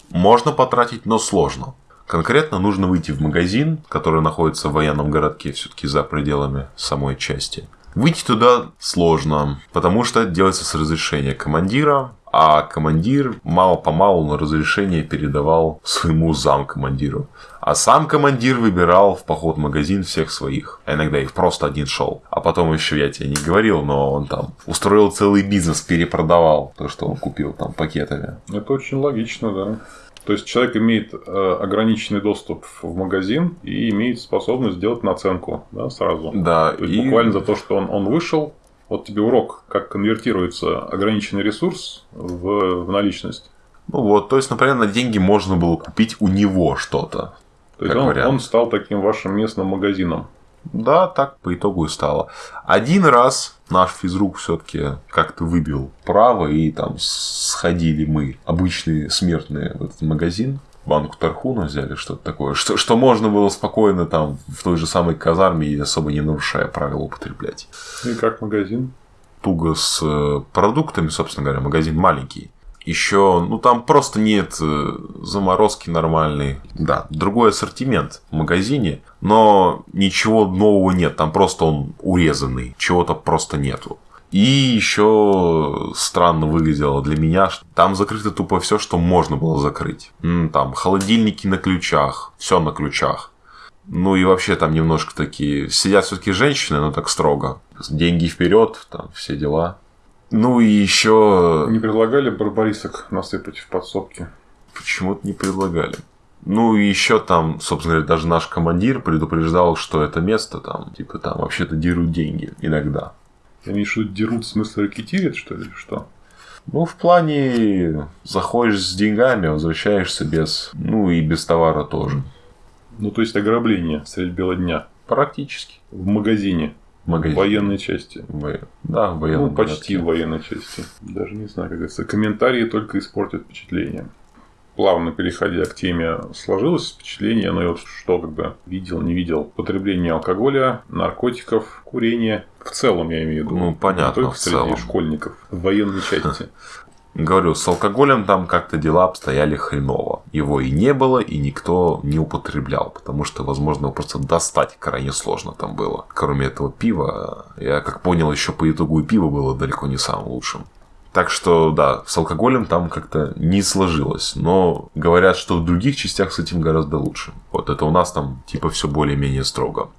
Можно потратить, но сложно. Конкретно нужно выйти в магазин, который находится в военном городке, все-таки за пределами самой части. Выйти туда сложно, потому что это делается с разрешения командира, а командир мало-помалу на разрешение передавал своему замкомандиру. А сам командир выбирал в поход магазин всех своих. А иногда их просто один шел. А потом еще, я тебе не говорил, но он там устроил целый бизнес, перепродавал то, что он купил там пакетами. Это очень логично, да. То есть человек имеет э, ограниченный доступ в магазин и имеет способность сделать наценку да, сразу. Да, То есть и- буквально за то, что он, он вышел, вот тебе урок, как конвертируется ограниченный ресурс в, в наличность. Ну вот, то есть, например, на деньги можно было купить у него что-то. То есть он, вариант. он стал таким вашим местным магазином. Да, так по итогу и стало. Один раз наш физрук все-таки как-то выбил право, и там сходили мы, обычные смертные, в этот магазин. Банку тархуна взяли, что-то такое. Что, что можно было спокойно там в той же самой казарме и особо не нарушая правила употреблять. И как магазин. туго с э, продуктами, собственно говоря, магазин маленький. Еще, ну там просто нет э, заморозки нормальной. Да, другой ассортимент в магазине, но ничего нового нет, там просто он урезанный, чего-то просто нету. И еще странно выглядело для меня, что там закрыто тупо все, что можно было закрыть. Там холодильники на ключах, все на ключах. Ну и вообще там немножко такие... Сидят все-таки женщины, но так строго. Деньги вперед, там все дела. Ну и еще Не предлагали барбарисок насыпать в подсобки? почему-то не предлагали. Ну и еще там, собственно говоря, даже наш командир предупреждал, что это место там, типа там вообще-то дерут деньги иногда. Ты имеешь в виду дерут в смысле ракетирят, что ли, что? Ну, в плане заходишь с деньгами, возвращаешься без, ну и без товара тоже. Ну, то есть ограбление средь бела дня. Практически. В магазине. В магазине. В военной части. Во- Да, в военном Ну, почти в военной части. Даже не знаю, как говорится. Комментарии только испортят впечатление. Плавно переходя к теме, сложилось впечатление, ну и вот что, когда видел, не видел, потребление алкоголя, наркотиков, курение. В целом, я имею в виду. Ну, понятно, только в среди целом. школьников. В военной части. Говорю, с алкоголем там как-то дела обстояли хреново. Его и не было, и никто не употреблял, потому что, возможно, его просто достать крайне сложно там было. Кроме этого пива, я как понял, еще по итогу и пиво было далеко не самым лучшим. Так что, да, с алкоголем там как-то не сложилось. Но говорят, что в других частях с этим гораздо лучше. Вот это у нас там типа все более-менее строго.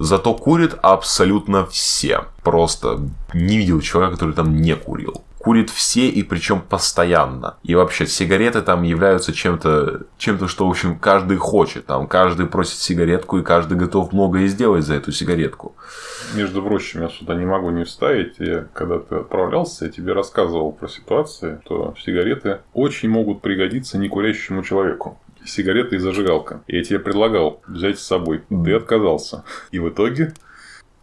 Зато курят абсолютно все. Просто не видел человека, который там не курил. Курят все и причем постоянно. И вообще сигареты там являются чем-то, чем-то, что, в общем, каждый хочет. Там каждый просит сигаретку, и каждый готов многое сделать за эту сигаретку. Между прочим, я сюда не могу не вставить. Я, когда ты отправлялся, я тебе рассказывал про ситуации, что сигареты очень могут пригодиться некурящему человеку. Сигареты и зажигалка. И я тебе предлагал взять с собой. Ты отказался. И в итоге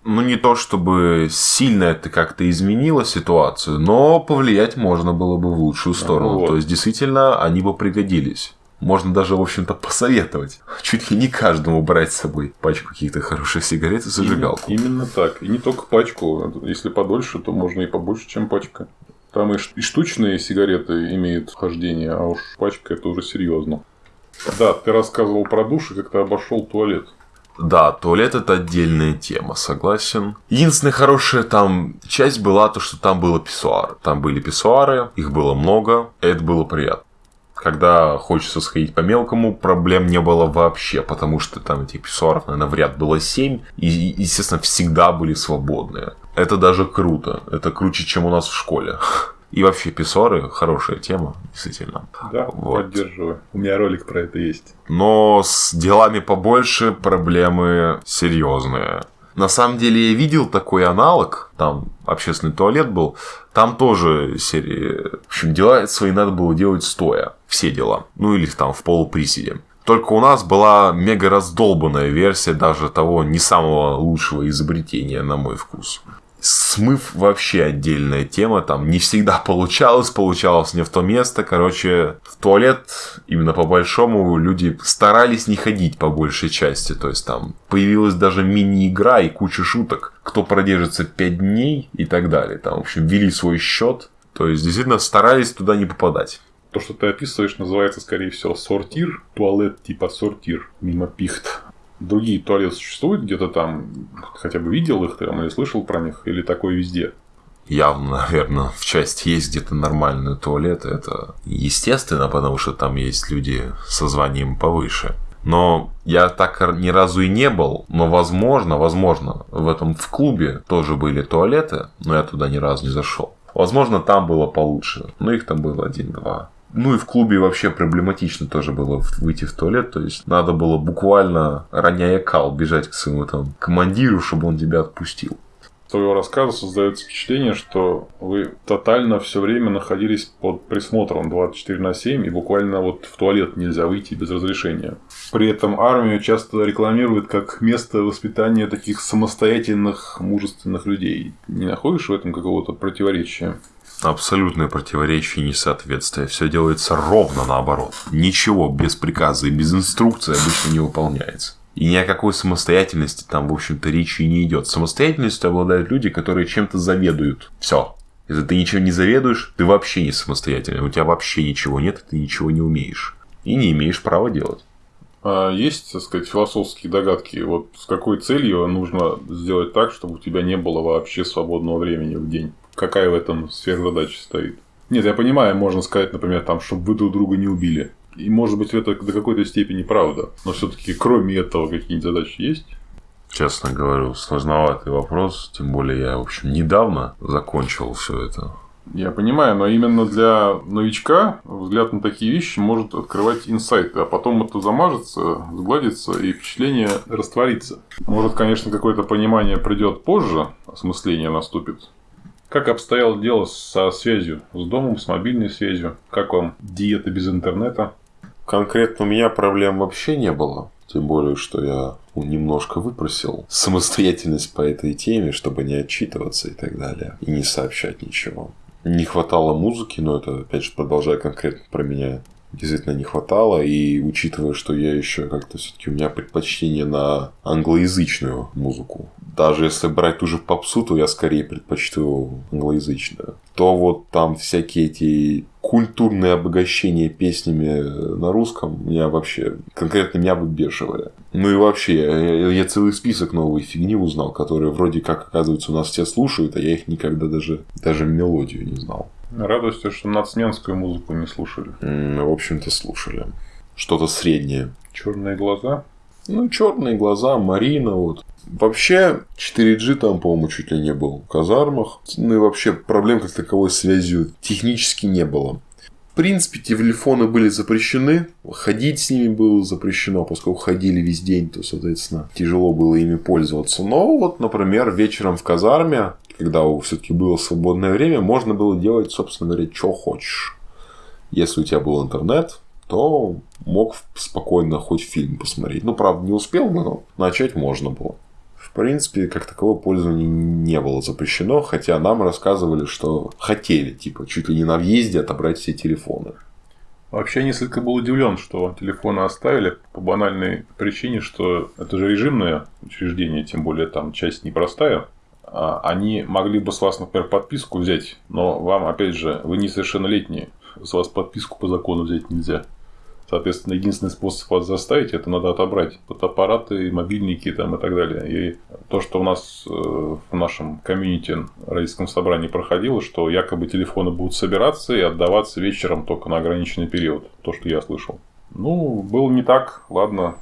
Ну, не то чтобы сильно это как-то изменило ситуацию, но повлиять можно было бы в лучшую сторону. вот. То есть, действительно, они бы пригодились. Можно даже, в общем-то, посоветовать. Чуть ли не каждому брать с собой пачку каких-то хороших сигарет и зажигалку. Именно, именно так. И не только пачку. Если подольше, то можно и побольше, чем пачка. Там и, штучные сигареты имеют хождение, а уж пачка это уже серьезно. Да, ты рассказывал про душ и как ты обошел туалет. Да, туалет это отдельная тема, согласен. Единственная хорошая там часть была то, что там было писсуар. Там были писсуары, их было много, это было приятно. Когда хочется сходить по мелкому, проблем не было вообще, потому что там этих писсуаров, наверное, в ряд было 7, и, естественно, всегда были свободные. Это даже круто. Это круче, чем у нас в школе. И вообще писсуары хорошая тема, действительно. Да, Вот. поддерживаю. У меня ролик про это есть. Но с делами побольше проблемы серьезные. На самом деле я видел такой аналог, там общественный туалет был, там тоже серии, в общем, дела свои надо было делать стоя, все дела, ну или там в полуприседе. Только у нас была мега раздолбанная версия даже того не самого лучшего изобретения, на мой вкус. Смыв вообще отдельная тема, там не всегда получалось, получалось не в то место. Короче, в туалет именно по большому люди старались не ходить по большей части. То есть там появилась даже мини-игра и куча шуток. Кто продержится 5 дней и так далее. Там, в общем, ввели свой счет. То есть, действительно, старались туда не попадать. То, что ты описываешь, называется, скорее всего, сортир. Туалет типа сортир, мимо пихт. Другие туалеты существуют где-то там? Хотя бы видел их там или слышал про них? Или такое везде? Явно, наверное, в части есть где-то нормальные туалеты. Это естественно, потому что там есть люди со званием повыше. Но я так ни разу и не был. Но возможно, возможно, в этом в клубе тоже были туалеты, но я туда ни разу не зашел. Возможно, там было получше. Но их там было один-два. Ну и в клубе вообще проблематично тоже было выйти в туалет. То есть надо было буквально, роняя кал, бежать к своему там командиру, чтобы он тебя отпустил. С твоего рассказа создается впечатление, что вы тотально все время находились под присмотром 24 на 7 и буквально вот в туалет нельзя выйти без разрешения. При этом армию часто рекламируют как место воспитания таких самостоятельных, мужественных людей. Не находишь в этом какого-то противоречия? Абсолютное противоречие и несоответствие. Все делается ровно наоборот. Ничего без приказа и без инструкции обычно не выполняется. И ни о какой самостоятельности там, в общем-то, речи не идет. Самостоятельностью обладают люди, которые чем-то заведуют. Все. Если ты ничем не заведуешь, ты вообще не самостоятельный. У тебя вообще ничего нет, ты ничего не умеешь. И не имеешь права делать. А есть, так сказать, философские догадки, вот с какой целью нужно сделать так, чтобы у тебя не было вообще свободного времени в день? Какая в этом сверхзадача стоит? Нет, я понимаю, можно сказать, например, там, чтобы вы друг друга не убили. И может быть это до какой-то степени правда. Но все-таки кроме этого какие-нибудь задачи есть? Честно говорю, сложноватый вопрос. Тем более я, в общем, недавно закончил все это. Я понимаю, но именно для новичка взгляд на такие вещи может открывать инсайты, а потом это замажется, сгладится и впечатление растворится. Может, конечно, какое-то понимание придет позже, осмысление наступит. Как обстояло дело со связью, с домом, с мобильной связью? Как вам диета без интернета? Конкретно у меня проблем вообще не было. Тем более, что я немножко выпросил самостоятельность по этой теме, чтобы не отчитываться и так далее. И не сообщать ничего. Не хватало музыки, но это, опять же, продолжая конкретно про меня, действительно не хватало. И учитывая, что я еще как-то все-таки у меня предпочтение на англоязычную музыку. Даже если брать ту же попсу, то я скорее предпочту англоязычную. То вот там всякие эти культурные обогащения песнями на русском меня вообще конкретно меня выбешивали. Ну и вообще, я, я целый список новой фигни узнал, которые вроде как, оказывается, у нас все слушают, а я их никогда даже, даже мелодию не знал. Радуюсь, что нацменскую музыку не слушали. М, В общем-то, слушали. Что-то среднее. Черные глаза? Ну, черные глаза, Марина, вот. Вообще, 4G там, по-моему, чуть ли не был в казармах. Ну и вообще, проблем как таковой с связью технически не было. В принципе, телефоны были запрещены, ходить с ними было запрещено, поскольку ходили весь день, то, соответственно, тяжело было ими пользоваться. Но вот, например, вечером в казарме, когда все-таки было свободное время, можно было делать, собственно говоря, что хочешь. Если у тебя был интернет, то мог спокойно хоть фильм посмотреть. Ну, правда, не успел, но начать можно было. В принципе, как таковое пользование не было запрещено, хотя нам рассказывали, что хотели, типа, чуть ли не на въезде отобрать все телефоны. Вообще, я несколько был удивлен, что телефоны оставили по банальной причине, что это же режимное учреждение, тем более там часть непростая. А Они могли бы с вас, например, подписку взять, но вам, опять же, вы несовершеннолетние, с вас подписку по закону взять нельзя. Соответственно, единственный способ вас заставить, это надо отобрать фотоаппараты, мобильники там, и так далее. И то, что у нас э, в нашем комьюнити родительском собрании проходило, что якобы телефоны будут собираться и отдаваться вечером только на ограниченный период. То, что я слышал. Ну, было не так, ладно.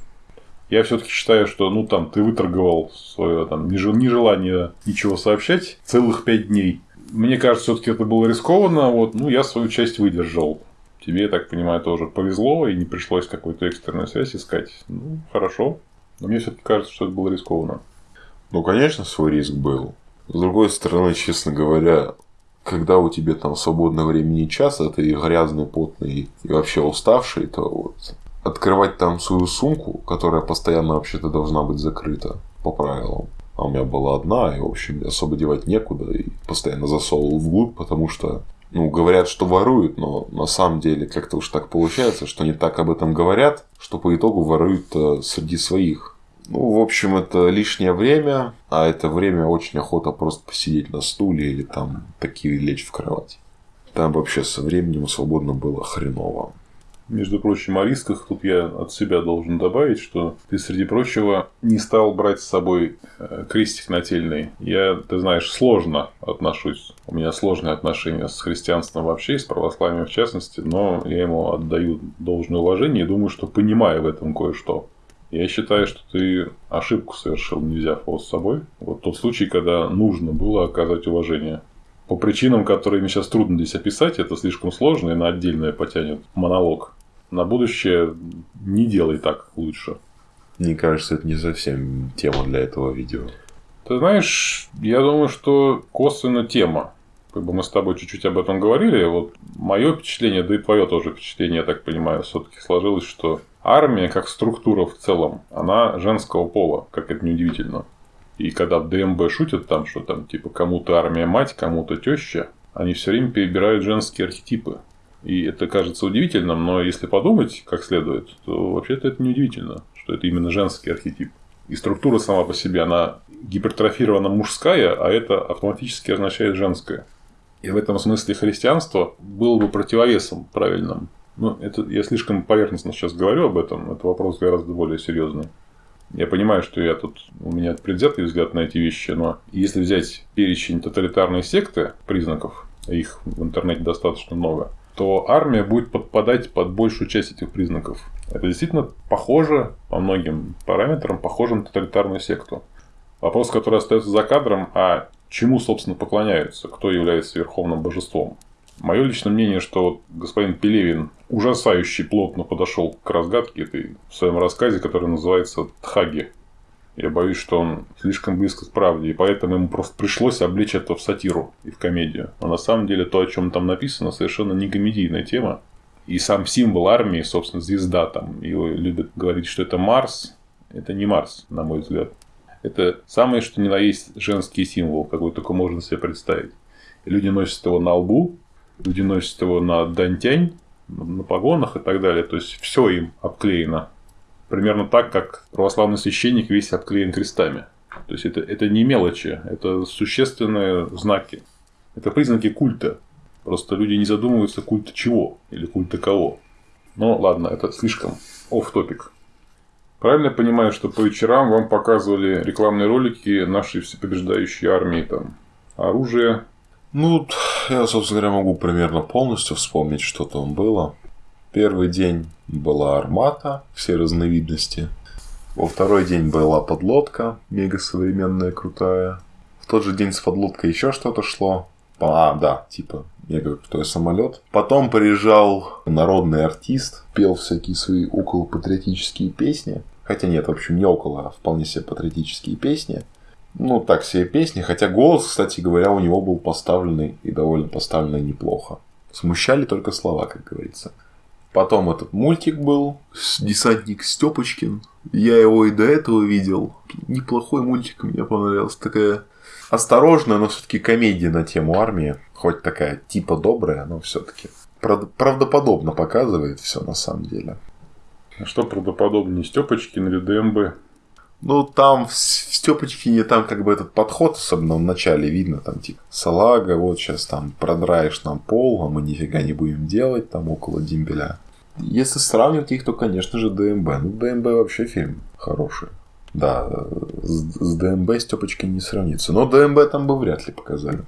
Я все-таки считаю, что ну там ты выторговал свое там нежел- нежелание ничего сообщать целых пять дней. Мне кажется, все-таки это было рискованно. Вот, ну, я свою часть выдержал. Тебе, я так понимаю, тоже повезло, и не пришлось какую-то экстренную связь искать. Ну, хорошо. Но мне все-таки кажется, что это было рискованно. Ну, конечно, свой риск был. С другой стороны, честно говоря, когда у тебя там свободного времени час, а ты грязный, потный и вообще уставший, то вот открывать там свою сумку, которая постоянно вообще-то должна быть закрыта по правилам. А у меня была одна, и, в общем, особо девать некуда, и постоянно засовывал вглубь, потому что, ну, говорят, что воруют, но на самом деле как-то уж так получается, что не так об этом говорят, что по итогу воруют э, среди своих. Ну, в общем, это лишнее время, а это время очень охота просто посидеть на стуле или там такие лечь в кровать. Там вообще со временем свободно было хреново. Между прочим, о рисках тут я от себя должен добавить, что ты, среди прочего, не стал брать с собой э, крестик нательный. Я, ты знаешь, сложно отношусь. У меня сложные отношения с христианством вообще, с православием в частности, но я ему отдаю должное уважение и думаю, что понимаю в этом кое-что. Я считаю, что ты ошибку совершил, не взяв его с собой. Вот тот случай, когда нужно было оказать уважение. По причинам, которые мне сейчас трудно здесь описать, это слишком сложно и на отдельное потянет монолог. На будущее не делай так лучше. Мне кажется, это не совсем тема для этого видео. Ты знаешь, я думаю, что косвенно тема. Как бы мы с тобой чуть-чуть об этом говорили. Вот мое впечатление, да и твое тоже впечатление, я так понимаю, все-таки сложилось, что армия как структура в целом, она женского пола, как это неудивительно. И когда в ДМБ шутят там, что там типа кому-то армия мать, кому-то теща, они все время перебирают женские архетипы. И это кажется удивительным, но если подумать как следует, то вообще-то это неудивительно, что это именно женский архетип. И структура сама по себе, она гипертрофирована мужская, а это автоматически означает женское. И в этом смысле христианство было бы противовесом правильным. Ну, это я слишком поверхностно сейчас говорю об этом, это вопрос гораздо более серьезный. Я понимаю, что я тут, у меня предвзятый взгляд на эти вещи, но если взять перечень тоталитарной секты признаков, их в интернете достаточно много, то армия будет подпадать под большую часть этих признаков. Это действительно похоже по многим параметрам, похоже на тоталитарную секту. Вопрос, который остается за кадром, а чему, собственно, поклоняются, кто является верховным божеством. Мое личное мнение, что господин Пелевин ужасающе плотно подошел к разгадке этой в своем рассказе, который называется «Тхаги». Я боюсь, что он слишком близко к правде, и поэтому ему просто пришлось облечь это в сатиру и в комедию. Но на самом деле то, о чем там написано, совершенно не комедийная тема. И сам символ армии, собственно, звезда там, его любят говорить, что это Марс. Это не Марс, на мой взгляд. Это самое, что ни на есть женский символ, какой только можно себе представить. Люди носят его на лбу, люди носят его на дантянь, на погонах и так далее. То есть все им обклеено. Примерно так, как православный священник весь обклеен крестами. То есть это, это не мелочи, это существенные знаки. Это признаки культа. Просто люди не задумываются, культа чего или культа кого. Но ладно, это слишком оф топик Правильно понимаю, что по вечерам вам показывали рекламные ролики нашей всепобеждающей армии, там, оружие, Ну, я, собственно говоря, могу примерно полностью вспомнить, что там было. Первый день была армата, все разновидности. Во второй день была подлодка, мега современная, крутая. В тот же день с подлодкой еще что-то шло. А, да, типа мега крутой самолет. Потом приезжал народный артист, пел всякие свои около патриотические песни. Хотя нет, в общем, не около, а вполне себе патриотические песни. Ну, так себе песни. Хотя голос, кстати говоря, у него был поставленный и довольно поставленный неплохо. Смущали только слова, как говорится. Потом этот мультик был, десантник Степочкин. Я его и до этого видел. Неплохой мультик, мне понравился. Такая осторожная, но все-таки комедия на тему армии. Хоть такая типа добрая, но все-таки. прав- правдоподобно показывает все на самом деле. А Что правдоподобнее, Степочкин или ДМБ? Ну, там в, Степочкине там как бы этот подход, особенно в начале видно, там типа салага, вот сейчас там продраешь нам пол, а мы нифига не будем делать там около дембеля. Если сравнивать их, то, конечно же, ДМБ. Ну, ДМБ вообще фильм хороший. Да, с, с ДМБ Степочкин не сравнится. Но ДМБ там бы вряд ли показали.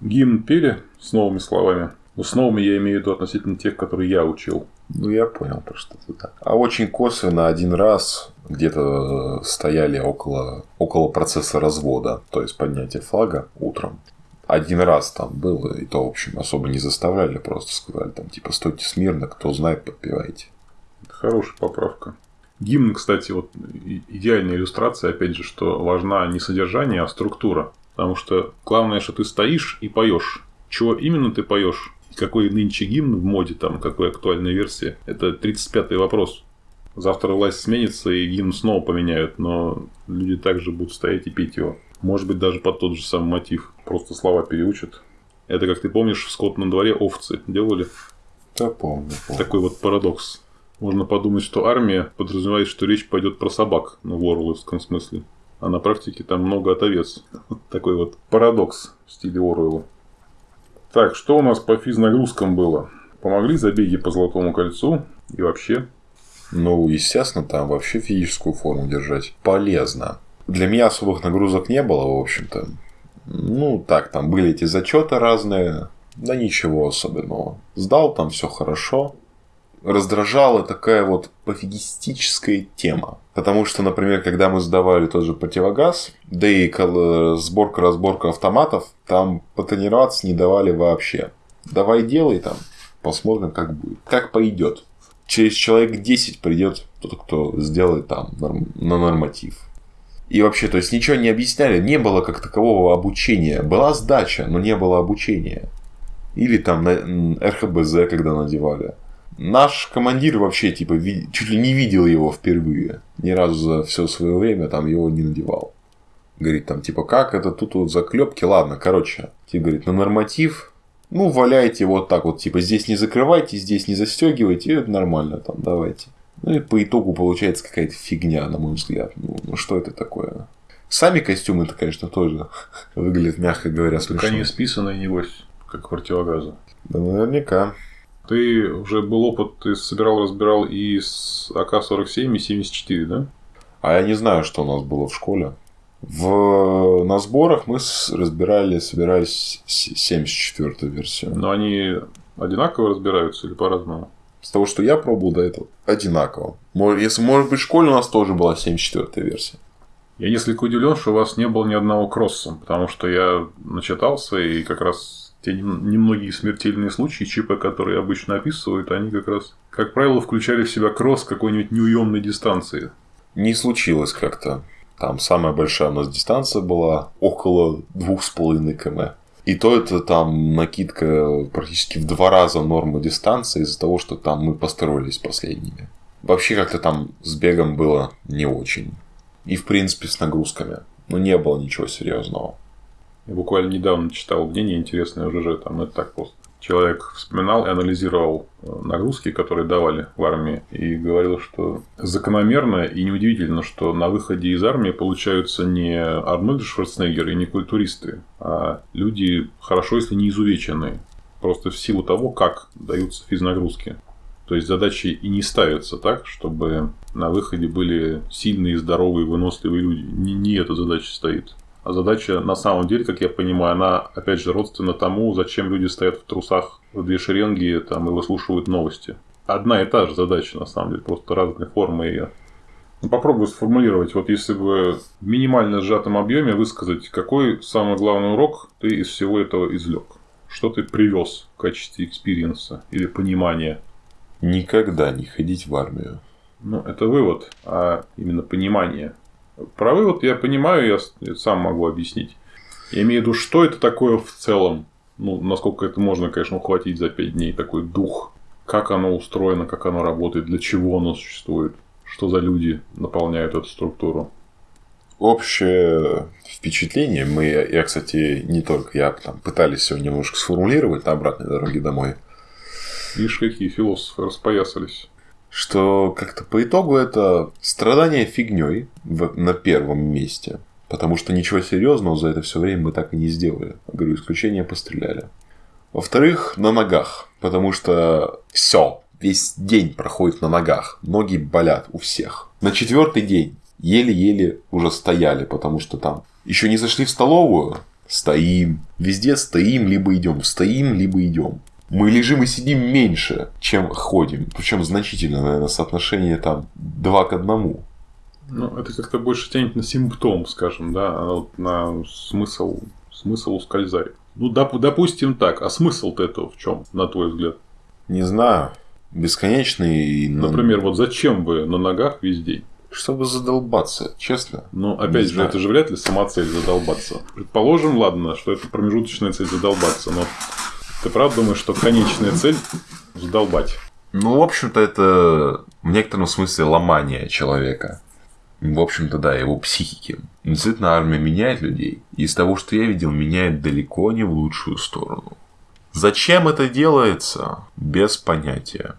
Гимн пели с новыми словами? Ну, с новыми я имею в виду относительно тех, которые я учил. Ну, я понял, про что ты так. А очень косвенно один раз где-то э, стояли около, около процесса развода, то есть поднятия флага утром. Один раз там было, и то, в общем, особо не заставляли, просто сказали там, типа, стойте смирно, кто знает, подпевайте. Хорошая поправка. Гимн, кстати, вот идеальная иллюстрация, опять же, что важна не содержание, а структура. Потому что главное, что ты стоишь и поешь. Чего именно ты поешь? Какой нынче гимн в моде, там, какой актуальная версия, это 35-й вопрос. Завтра власть сменится, и гимн снова поменяют, но люди также будут стоять и петь его. Может быть, даже под тот же самый мотив. Просто слова переучат. Это, как ты помнишь, в скотном дворе овцы делали. Да, помню, помню. Такой вот парадокс. Можно подумать, что армия подразумевает, что речь пойдет про собак, ну, в Оруэлловском смысле. А на практике там много от овец. Такой вот парадокс в стиле Оруэлла. Так, что у нас по физнагрузкам было? Помогли забеги по Золотому кольцу и вообще. Ну, естественно, там вообще физическую форму держать полезно. Для меня особых нагрузок не было, в общем-то. Ну, так, там были эти зачеты разные, да ничего особенного. Сдал там все хорошо. Раздражала такая вот пофигистическая тема. Потому что, например, когда мы сдавали тот же противогаз, да и кол- сборка-разборка автоматов, там потренироваться не давали вообще. Давай делай там, посмотрим, как будет. Как пойдет через человек 10 придет тот, кто сделает там на норматив. И вообще, то есть ничего не объясняли, не было как такового обучения. Была сдача, но не было обучения. Или там на РХБЗ, когда надевали. Наш командир вообще, типа, чуть ли не видел его впервые. Ни разу за все свое время там его не надевал. Говорит, там, типа, как это тут вот заклепки? Ладно, короче. Типа, говорит, на норматив, ну, валяйте вот так вот, типа, здесь не закрывайте, здесь не застегивайте, и это нормально, там, давайте. Ну, и по итогу получается какая-то фигня, на мой взгляд. Ну, ну, что это такое? Сами костюмы-то, конечно, тоже выглядят, мягко говоря, Так смешно. они списаны, небось, как противогазы. Да, наверняка. Ты уже был опыт, ты собирал, разбирал и с АК-47, и 74, да? А я не знаю, что у нас было в школе. В... На сборах мы разбирали, собирались 74-ю версию. Но они одинаково разбираются или по-разному? С того, что я пробовал до этого, одинаково. Если, может быть, в школе у нас тоже была 74-я версия. Я несколько удивлен, что у вас не было ни одного кросса, потому что я начитался, и как раз те нем- немногие смертельные случаи ЧП, которые обычно описывают, они как раз, как правило, включали в себя кросс какой-нибудь неуемной дистанции. Не случилось как-то. Там самая большая у нас дистанция была около 2,5 км. И то это там накидка практически в два раза нормы дистанции из-за того, что там мы построились последними. Вообще как-то там с бегом было не очень. И в принципе с нагрузками. Но не было ничего серьезного. Я буквально недавно читал мнение интересное в ЖЖ, там это так просто. Человек вспоминал и анализировал э, нагрузки, которые давали в армии, и говорил, что закономерно и неудивительно, что на выходе из армии получаются не Арнольд Шварценеггер и не культуристы, а люди хорошо, если не изувеченные. Просто в силу того, как даются физнагрузки. То есть задачи и не ставятся так, чтобы на выходе были сильные, здоровые, выносливые люди. Не, не эта задача стоит. А задача, на самом деле, как я понимаю, она, опять же, родственна тому, зачем люди стоят в трусах в две шеренги там, и выслушивают новости. Одна и та же задача, на самом деле, просто разные формы ее. Ну, попробую сформулировать, вот если бы в минимально сжатом объеме высказать, какой самый главный урок ты из всего этого извлек? Что ты привез в качестве experience а или понимания? Никогда не ходить в армию. Ну, это вывод, а именно понимание. Про вывод я понимаю, я сам могу объяснить. Я имею в виду, что это такое в целом. Ну, насколько это можно, конечно, ухватить за пять дней. Такой дух. Как оно устроено, как оно работает, для чего оно существует. Что за люди наполняют эту структуру. Общее впечатление, мы, я, кстати, не только я, там, пытались его немножко сформулировать на обратной дороге домой. Видишь, какие философы распоясались. Что как-то по итогу это страдание фигней на первом месте. Потому что ничего серьезного за это все время мы так и не сделали. Говорю, исключение постреляли. Во-вторых, на ногах. Потому что все, весь день проходит на ногах. Ноги болят у всех. На четвертый день еле-еле уже стояли, потому что там еще не зашли в столовую, стоим. Везде стоим, либо идем. Стоим, либо идем. Мы лежим и сидим меньше, чем ходим. Причем значительно, наверное, соотношение там 2 к 1. Ну, это как-то больше тянет на симптом, скажем, да, а вот на смысл, смысл ускользает. Ну, доп, допустим так, а смысл-то этого в чем, на твой взгляд? Не знаю. Бесконечный. Например, вот зачем вы на ногах весь день? Чтобы задолбаться, честно. Ну, опять же, это же вряд ли сама цель задолбаться. Предположим, ладно, что это промежуточная цель задолбаться, но ты правда думаешь, что конечная цель задолбать? Ну, в общем-то, это в некотором смысле ломание человека. В общем-то, да, его психики. Действительно, армия меняет людей. И из того, что я видел, меняет далеко не в лучшую сторону. Зачем это делается? Без понятия.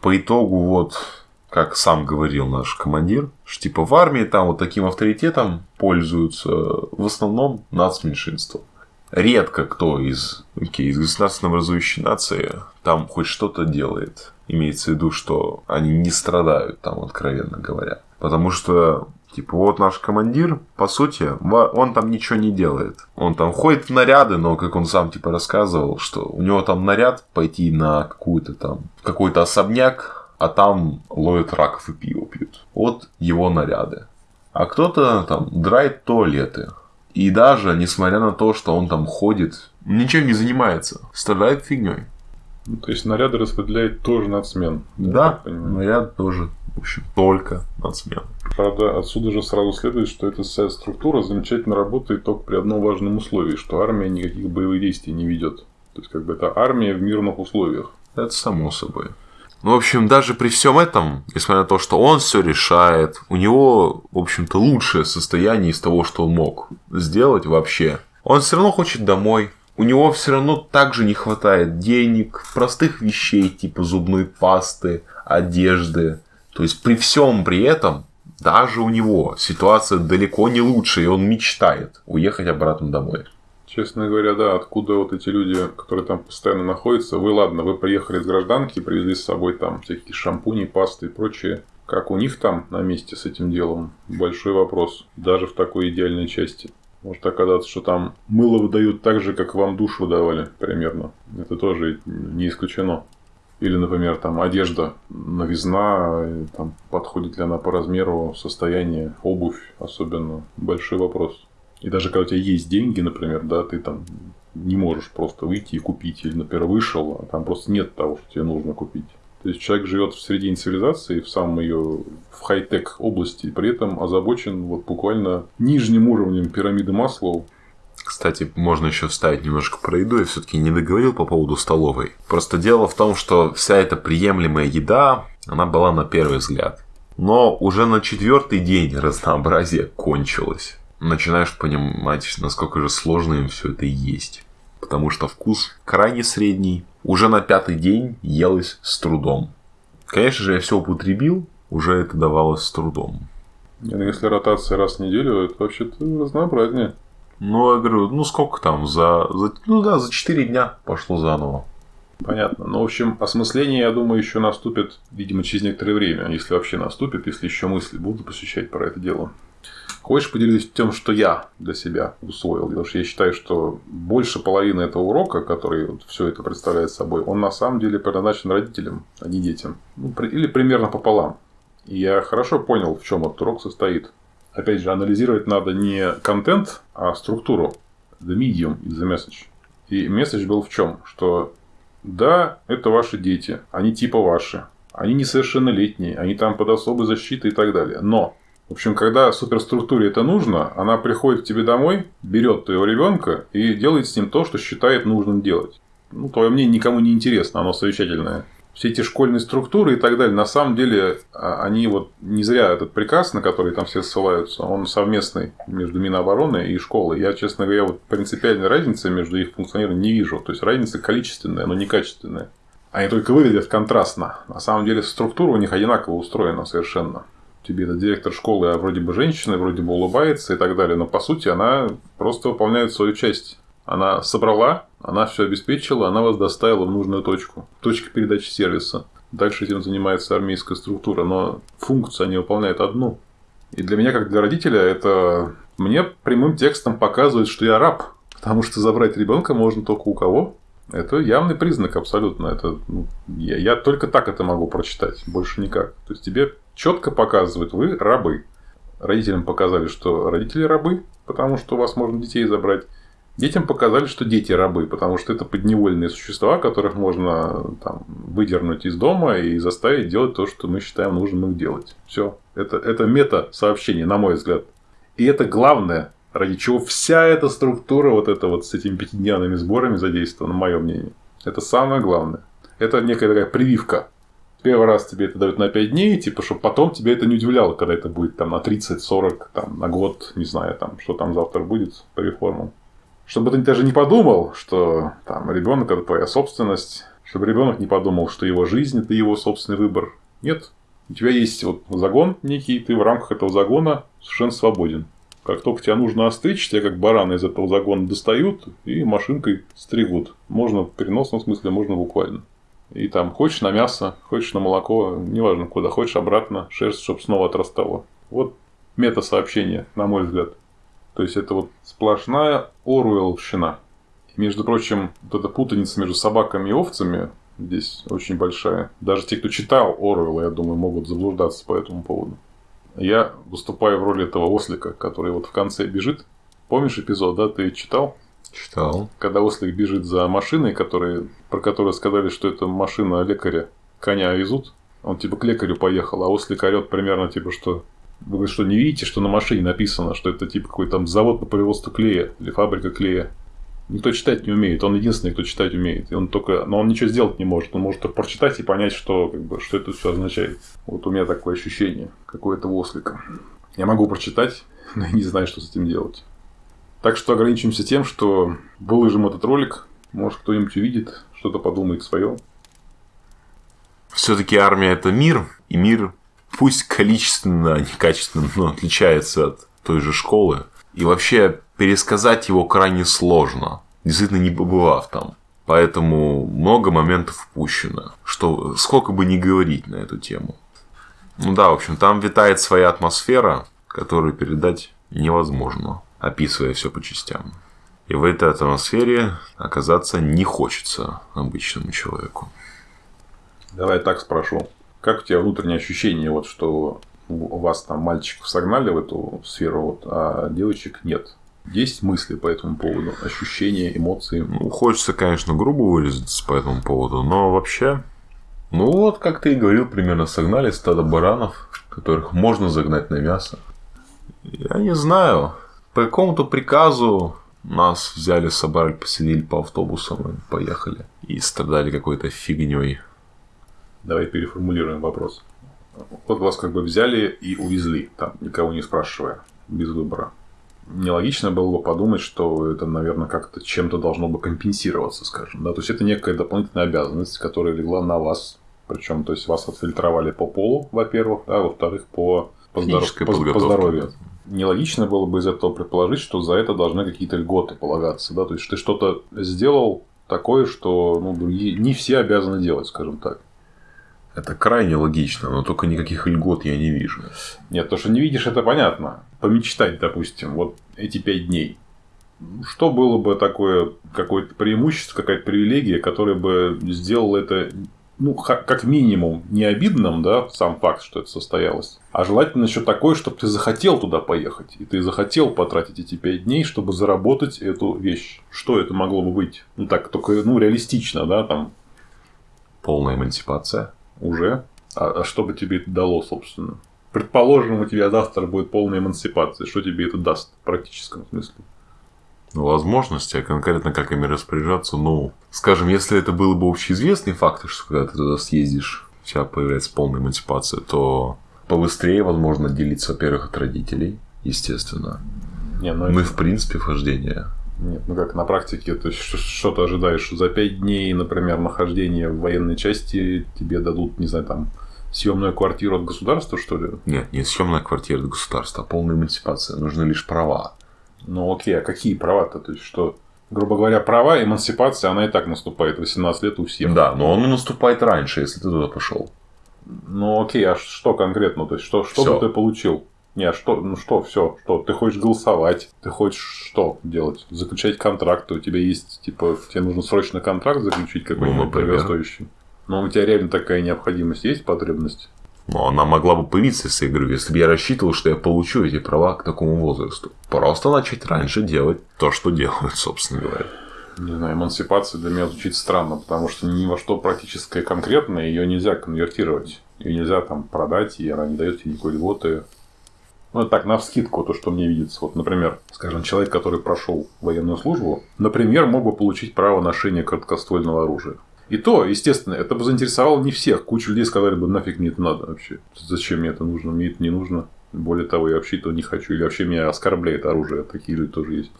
По итогу, вот, как сам говорил наш командир, что типа в армии там вот таким авторитетом пользуются в основном нацменьшинства. Редко кто из, okay, из государственно образующей нации там хоть что-то делает. Имеется в виду, что они не страдают там, откровенно говоря. Потому что Типа, вот наш командир, по сути, он там ничего не делает. Он там ходит в наряды, но, как он сам, типа, рассказывал, что у него там наряд пойти на какую-то там, какой-то особняк, а там ловят раков и пиво пьют. Вот его наряды. А кто-то там драет туалеты. И даже, несмотря на то, что он там ходит, ничем не занимается. Страдает фигней. Ну, то есть наряды распределяет тоже нацмен. Да, наряд тоже. В общем, только нацмен. Правда, отсюда же сразу следует, что эта вся структура замечательно работает только при одном важном условии, что армия никаких боевых действий не ведет. То есть, как бы это армия в мирных условиях. Это само собой. Ну, в общем, даже при всем этом, несмотря на то, что он все решает, у него, в общем-то, лучшее состояние из того, что он мог сделать вообще. Он все равно хочет домой. У него все равно также не хватает денег, простых вещей, типа зубной пасты, одежды. То есть при всем при этом, даже у него ситуация далеко не лучше, и он мечтает уехать обратно домой. Честно говоря, да, откуда вот эти люди, которые там постоянно находятся, вы, ладно, вы приехали с гражданки, привезли с собой там всякие шампуни, пасты и прочее. Как у них там на месте с этим делом? Большой вопрос. Даже в такой идеальной части. Может оказаться, что там мыло выдают так же, как вам душ выдавали примерно. Это тоже не исключено. Или, например, там одежда, новизна, там, подходит ли она по размеру, состояние, обувь особенно. Большой вопрос. И даже когда у тебя есть деньги, например, да, ты там не можешь просто выйти и купить. Или, например, вышел, а там просто нет того, что тебе нужно купить. То есть человек живет в середине цивилизации, в самом ее в хай-тек области, и при этом озабочен вот буквально нижним уровнем пирамиды Маслоу. Кстати, можно еще вставить немножко про еду. Я все-таки не договорил по поводу столовой. Просто дело в том, что вся эта приемлемая еда, она была на первый взгляд. Но уже на четвертый день разнообразие кончилось начинаешь понимать, насколько же сложно им все это есть. Потому что вкус крайне средний. Уже на пятый день елось с трудом. Конечно же, я все употребил, уже это давалось с трудом. Ну, если ротация раз в неделю, это вообще-то разнообразнее. Ну, я говорю, ну сколько там, за, за ну да, за 4 дня пошло заново. Понятно. Ну, в общем, осмысление, я думаю, еще наступит, видимо, через некоторое время, если вообще наступит, если еще мысли будут посещать про это дело. Хочешь поделиться тем, что я для себя усвоил? Потому что я считаю, что больше половины этого урока, который вот все это представляет собой, он на самом деле предназначен родителям, а не детям. Ну, или примерно пополам. И я хорошо понял, в чем этот урок состоит. Опять же, анализировать надо не контент, а структуру. The medium is the message. И месседж был в чем? Что да, это ваши дети, они типа ваши, они несовершеннолетние, они там под особой защитой и так далее. Но в общем, когда суперструктуре это нужно, она приходит к тебе домой, берет твоего ребенка и делает с ним то, что считает нужным делать. Ну, твое мнение никому не интересно, оно совещательное. Все эти школьные структуры и так далее, на самом деле, а, они вот не зря этот приказ, на который там все ссылаются, он совместный между Минобороны и школой. Я, честно говоря, вот принципиальной разницы между их функционированием не вижу. То есть разница количественная, но не качественная. Они только выглядят контрастно. На самом деле структура у них одинаково устроена совершенно. Тебе этот директор школы а вроде бы женщина, вроде бы улыбается и так далее, но по сути она просто выполняет свою часть. Она собрала, она все обеспечила, она вас доставила в нужную точку. Точка передачи сервиса. Дальше этим занимается армейская структура, но функцию они выполняют одну. И для меня, как для родителя, это мне прямым текстом показывает, что я раб. Потому что забрать ребенка можно только у кого? Это явный признак абсолютно. Это, ну, я, я только так это могу прочитать, больше никак. То есть тебе четко показывают, вы рабы. Родителям показали, что родители рабы, потому что у вас можно детей забрать. Детям показали, что дети рабы, потому что это подневольные существа, которых можно там, выдернуть из дома и заставить делать то, что мы считаем нужным их делать. Все. Это, это мета-сообщение, на мой взгляд. И это главное, ради чего вся эта структура вот это вот с этими пятидневными сборами задействована, мое мнение. Это самое главное. Это некая такая прививка. Первый раз тебе это дают на 5 дней, типа, чтобы потом тебя это не удивляло, когда это будет там на 30, 40, там, на год, не знаю, там, что там завтра будет по реформам. Чтобы ты даже не подумал, что там ребенок это твоя собственность, чтобы ребенок не подумал, что его жизнь это его собственный выбор. Нет. У тебя есть вот загон некий, ты в рамках этого загона совершенно свободен. Как только тебя нужно остричь, тебя как барана из этого загона достают и машинкой стригут. Можно в переносном смысле, можно буквально. И там хочешь на мясо, хочешь на молоко, неважно куда, хочешь обратно, шерсть, чтобы снова отрастала. Вот мета-сообщение, на мой взгляд. То есть это вот сплошная Оруэллщина. Между прочим, вот эта путаница между собаками и овцами здесь очень большая. Даже те, кто читал Оруэлла, я думаю, могут заблуждаться по этому поводу. Я выступаю в роли этого ослика, который вот в конце бежит. Помнишь эпизод, да? Ты читал? Читал. Когда ослик бежит за машиной, которые, про которую сказали, что это машина лекаря, коня везут. Он типа к лекарю поехал, а ослик орет примерно типа, что вы говорите, что не видите, что на машине написано, что это типа какой-то там завод по производству клея или фабрика клея. Никто читать не умеет, он единственный, кто читать умеет. И он только, но он ничего сделать не может. Он может только прочитать и понять, что, как бы, что это все означает. Вот у меня такое ощущение, какое-то ослика. Я могу прочитать, но я не знаю, что с этим делать. Так что ограничимся тем, что выложим этот ролик. Может, кто-нибудь увидит, что-то подумает свое. Все-таки армия это мир, и мир пусть количественно, а не качественно, но отличается от той же школы. И вообще пересказать его крайне сложно, действительно не побывав там. Поэтому много моментов упущено, что сколько бы ни говорить на эту тему. Ну да, в общем, там витает своя атмосфера, которую передать невозможно, описывая все по частям. И в этой атмосфере оказаться не хочется обычному человеку. Давай так спрошу. Как у тебя внутреннее ощущение, вот, что у вас там мальчиков согнали в эту сферу, вот, а девочек нет? Есть мысли по этому поводу, ощущения, эмоции? Ну, хочется, конечно, грубо выразиться по этому поводу, но вообще, ну вот, как ты и говорил, примерно согнали стадо баранов, которых можно загнать на мясо. Я не знаю, по какому-то приказу нас взяли, собрали, поселили по автобусам и поехали. И страдали какой-то фигней. Давай переформулируем вопрос. Вот вас как бы взяли и увезли, там, никого не спрашивая, без выбора. Нелогично было бы подумать, что это, наверное, как-то чем-то должно бы компенсироваться, скажем. Да? То есть это некая дополнительная обязанность, которая легла на вас. Причем, то есть вас отфильтровали по полу, во-первых, а во-вторых, по, по, здоров... по, по здоровью. Нелогично было бы из этого предположить, что за это должны какие-то льготы полагаться. Да? То есть ты что-то сделал такое, что ну, другие не все обязаны делать, скажем так. Это крайне логично, но только никаких льгот я не вижу. Нет, то, что не видишь, это понятно. Помечтать, допустим, вот эти пять дней. Что было бы такое, какое-то преимущество, какая-то привилегия, которая бы сделала это, ну, как минимум, не обидным, да, сам факт, что это состоялось, а желательно еще такое, чтобы ты захотел туда поехать, и ты захотел потратить эти пять дней, чтобы заработать эту вещь. Что это могло бы быть? Ну, так, только, ну, реалистично, да, там. Полная эмансипация уже. А, а что бы тебе это дало, собственно? Предположим, у тебя завтра будет полная эмансипация. Что тебе это даст в практическом смысле? Возможности, а конкретно как ими распоряжаться, ну, скажем, если это было бы общеизвестный факт, что когда ты туда съездишь, у тебя появляется полная эмансипация, то побыстрее, возможно, делиться, во-первых, от родителей, естественно. Не, ну, ну и, в принципе, вхождение Нет, ну как на практике, то есть что, что ты ожидаешь? За пять дней, например, нахождения в военной части тебе дадут, не знаю, там, съемную квартиру от государства, что ли? Нет, не съемная квартира от государства, а полная эмансипация. Нужны лишь права. Ну окей, а какие права-то? То есть что, грубо говоря, права, эмансипация, она и так наступает 18 лет у всех. Да, но он наступает раньше, если ты туда пошел. Ну окей, а что конкретно? То есть что, что Всё. бы ты получил? Не, а что, ну что, все, что, ты хочешь голосовать, ты хочешь что делать? Заключать контракты, у тебя есть, типа, тебе нужно срочно контракт заключить какой-нибудь Ну, дорогостоящий. Но у тебя реально такая необходимость есть, потребность? Но она могла бы появиться, я говорю, если бы я рассчитывал, что я получу эти права к такому возрасту. Просто начать раньше делать то, что делают, собственно говоря. Не знаю, эмансипация для меня звучит странно, потому что ни во что практическое конкретное ее нельзя конвертировать. Ее нельзя там продать, и она не дает тебе никакой льготы. Ну, это так, на вскидку, то, что мне видится. Вот, например, скажем, человек, который прошел военную службу, например, мог бы получить право ношения короткоствольного оружия. И то, естественно, это бы заинтересовало не всех. Куча людей сказали бы, нафиг мне это надо вообще. Зачем мне это нужно? Мне это не нужно. Более того, я вообще этого не хочу. Или вообще меня оскорбляет оружие. Такие люди тоже есть.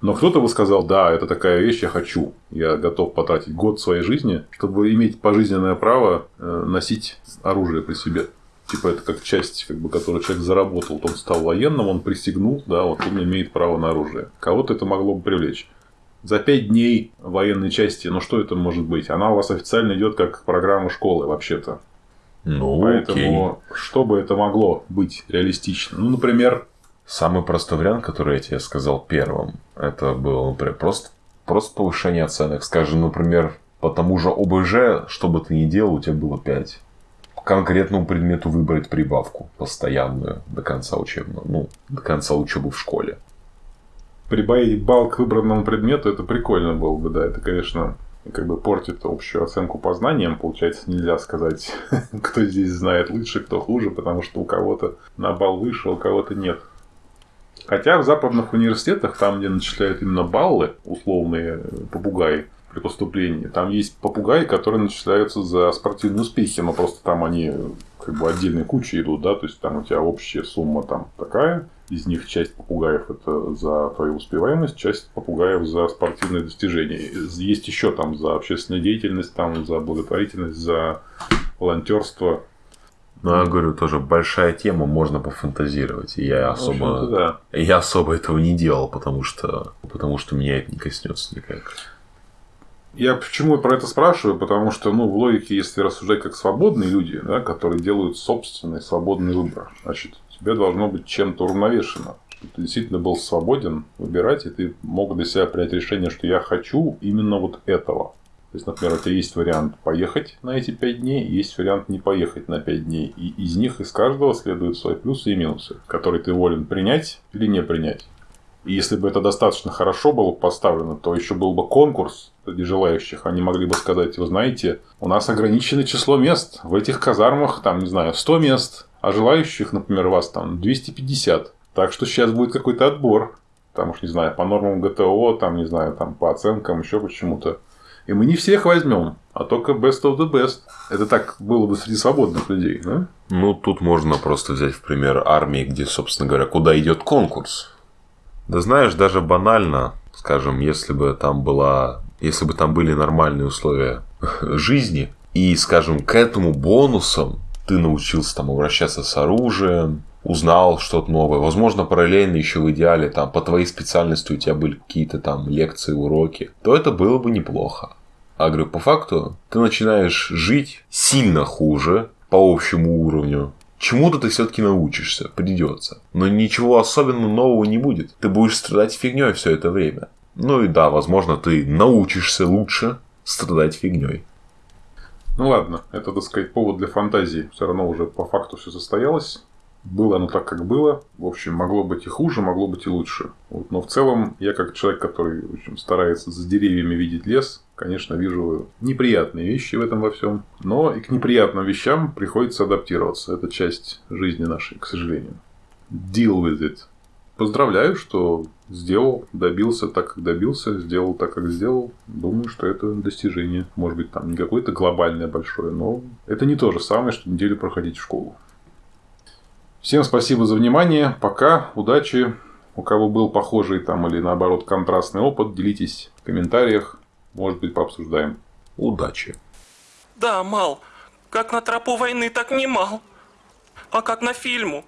Но кто-то бы сказал, да, это такая вещь, я хочу. Я готов потратить год своей жизни, чтобы иметь пожизненное право э, носить оружие при себе. Типа это как часть, как бы, которую человек заработал. Вот он стал военным, он присягнул, да, вот он имеет право на оружие. Кого-то это могло бы привлечь. За пять дней военной части, ну что это может быть? Она у вас официально идет как программа школы, вообще-то. Ну, Поэтому, что бы это могло быть реалистично? Ну, например, Самый простой вариант, который я тебе сказал первым, это было, например, просто, просто повышение оценок. Скажем, например, по тому же ОБЖ, что бы ты ни делал, у тебя было 5. По конкретному предмету выбрать прибавку постоянную до конца учебного, ну, до конца учебы в школе. Прибавить балл к выбранному предмету, это прикольно было бы, да. Это, конечно, как бы портит общую оценку по знаниям. Получается, нельзя сказать, кто здесь знает лучше, кто хуже, потому что у кого-то на балл выше, у кого-то нет. Хотя в западных университетах, там, где начисляют именно баллы, условные э, попугаи при поступлении, там есть попугаи, которые начисляются за спортивные успехи, но просто там они э, как бы отдельной кучей идут, да, то есть там у тебя общая сумма там такая, из них часть попугаев это за твою успеваемость, часть попугаев за спортивные достижения. Есть еще там за общественную деятельность, там за благотворительность, за волонтерство. Ну, я говорю, тоже большая тема, можно пофантазировать. Я особо, да. я особо этого не делал, потому что, потому что меня это не коснется никак. Я почему про это спрашиваю? Потому что, ну, в логике, если рассуждать как свободные люди, да, которые делают собственный свободный выбор, значит, тебе должно быть чем-то уравновешено. Чтобы ты действительно был свободен выбирать, и ты мог для себя принять решение, что я хочу именно вот этого. То есть, например, у тебя есть вариант поехать на эти пять дней, есть вариант не поехать на пять дней. И из них, из каждого следуют свои плюсы и минусы, которые ты волен принять или не принять. И если бы это достаточно хорошо было поставлено, то еще был бы конкурс среди желающих. Они могли бы сказать, вы знаете, у нас ограниченное число мест. В этих казармах, там, не знаю, 100 мест. А желающих, например, вас там 250. Так что сейчас будет какой-то отбор. Там уж, не знаю, по нормам ГТО, там, не знаю, там по оценкам, еще почему-то. И мы не всех возьмем, а только best of the best. Это так было бы среди свободных людей, да? Ну, тут можно просто взять в пример армии, где, собственно говоря, куда идет конкурс. Да знаешь, даже банально, скажем, если бы там была, если бы там были нормальные условия жизни, и, скажем, к этому бонусам ты научился там обращаться с оружием, узнал что-то новое. Возможно, параллельно еще в идеале там по твоей специальности у тебя были какие-то там лекции, уроки, то это было бы неплохо. А говорю, по факту ты начинаешь жить сильно хуже по общему уровню. Чему-то ты все-таки научишься, придется. Но ничего особенно нового не будет. Ты будешь страдать фигней все это время. Ну и да, возможно, ты научишься лучше страдать фигней. Ну ладно, это, так сказать, повод для фантазии. Все равно уже по факту все состоялось. Было оно так, как было. В общем, могло быть и хуже, могло быть и лучше. Вот. Но в целом, я как человек, который в общем, старается за деревьями видеть лес, конечно, вижу неприятные вещи в этом во всем. Но и к неприятным вещам приходится адаптироваться. Это часть жизни нашей, к сожалению. Deal with it. Поздравляю, что сделал, добился так, как добился, сделал так, как сделал. Думаю, что это достижение. Может быть, там не какое-то глобальное большое, но это не то же самое, что неделю проходить в школу. Всем спасибо за внимание. Пока. Удачи. У кого был похожий там или наоборот контрастный опыт, делитесь в комментариях. Может быть, пообсуждаем. Удачи! Да, мал. Как на тропу войны, так не мал. А как на фильму.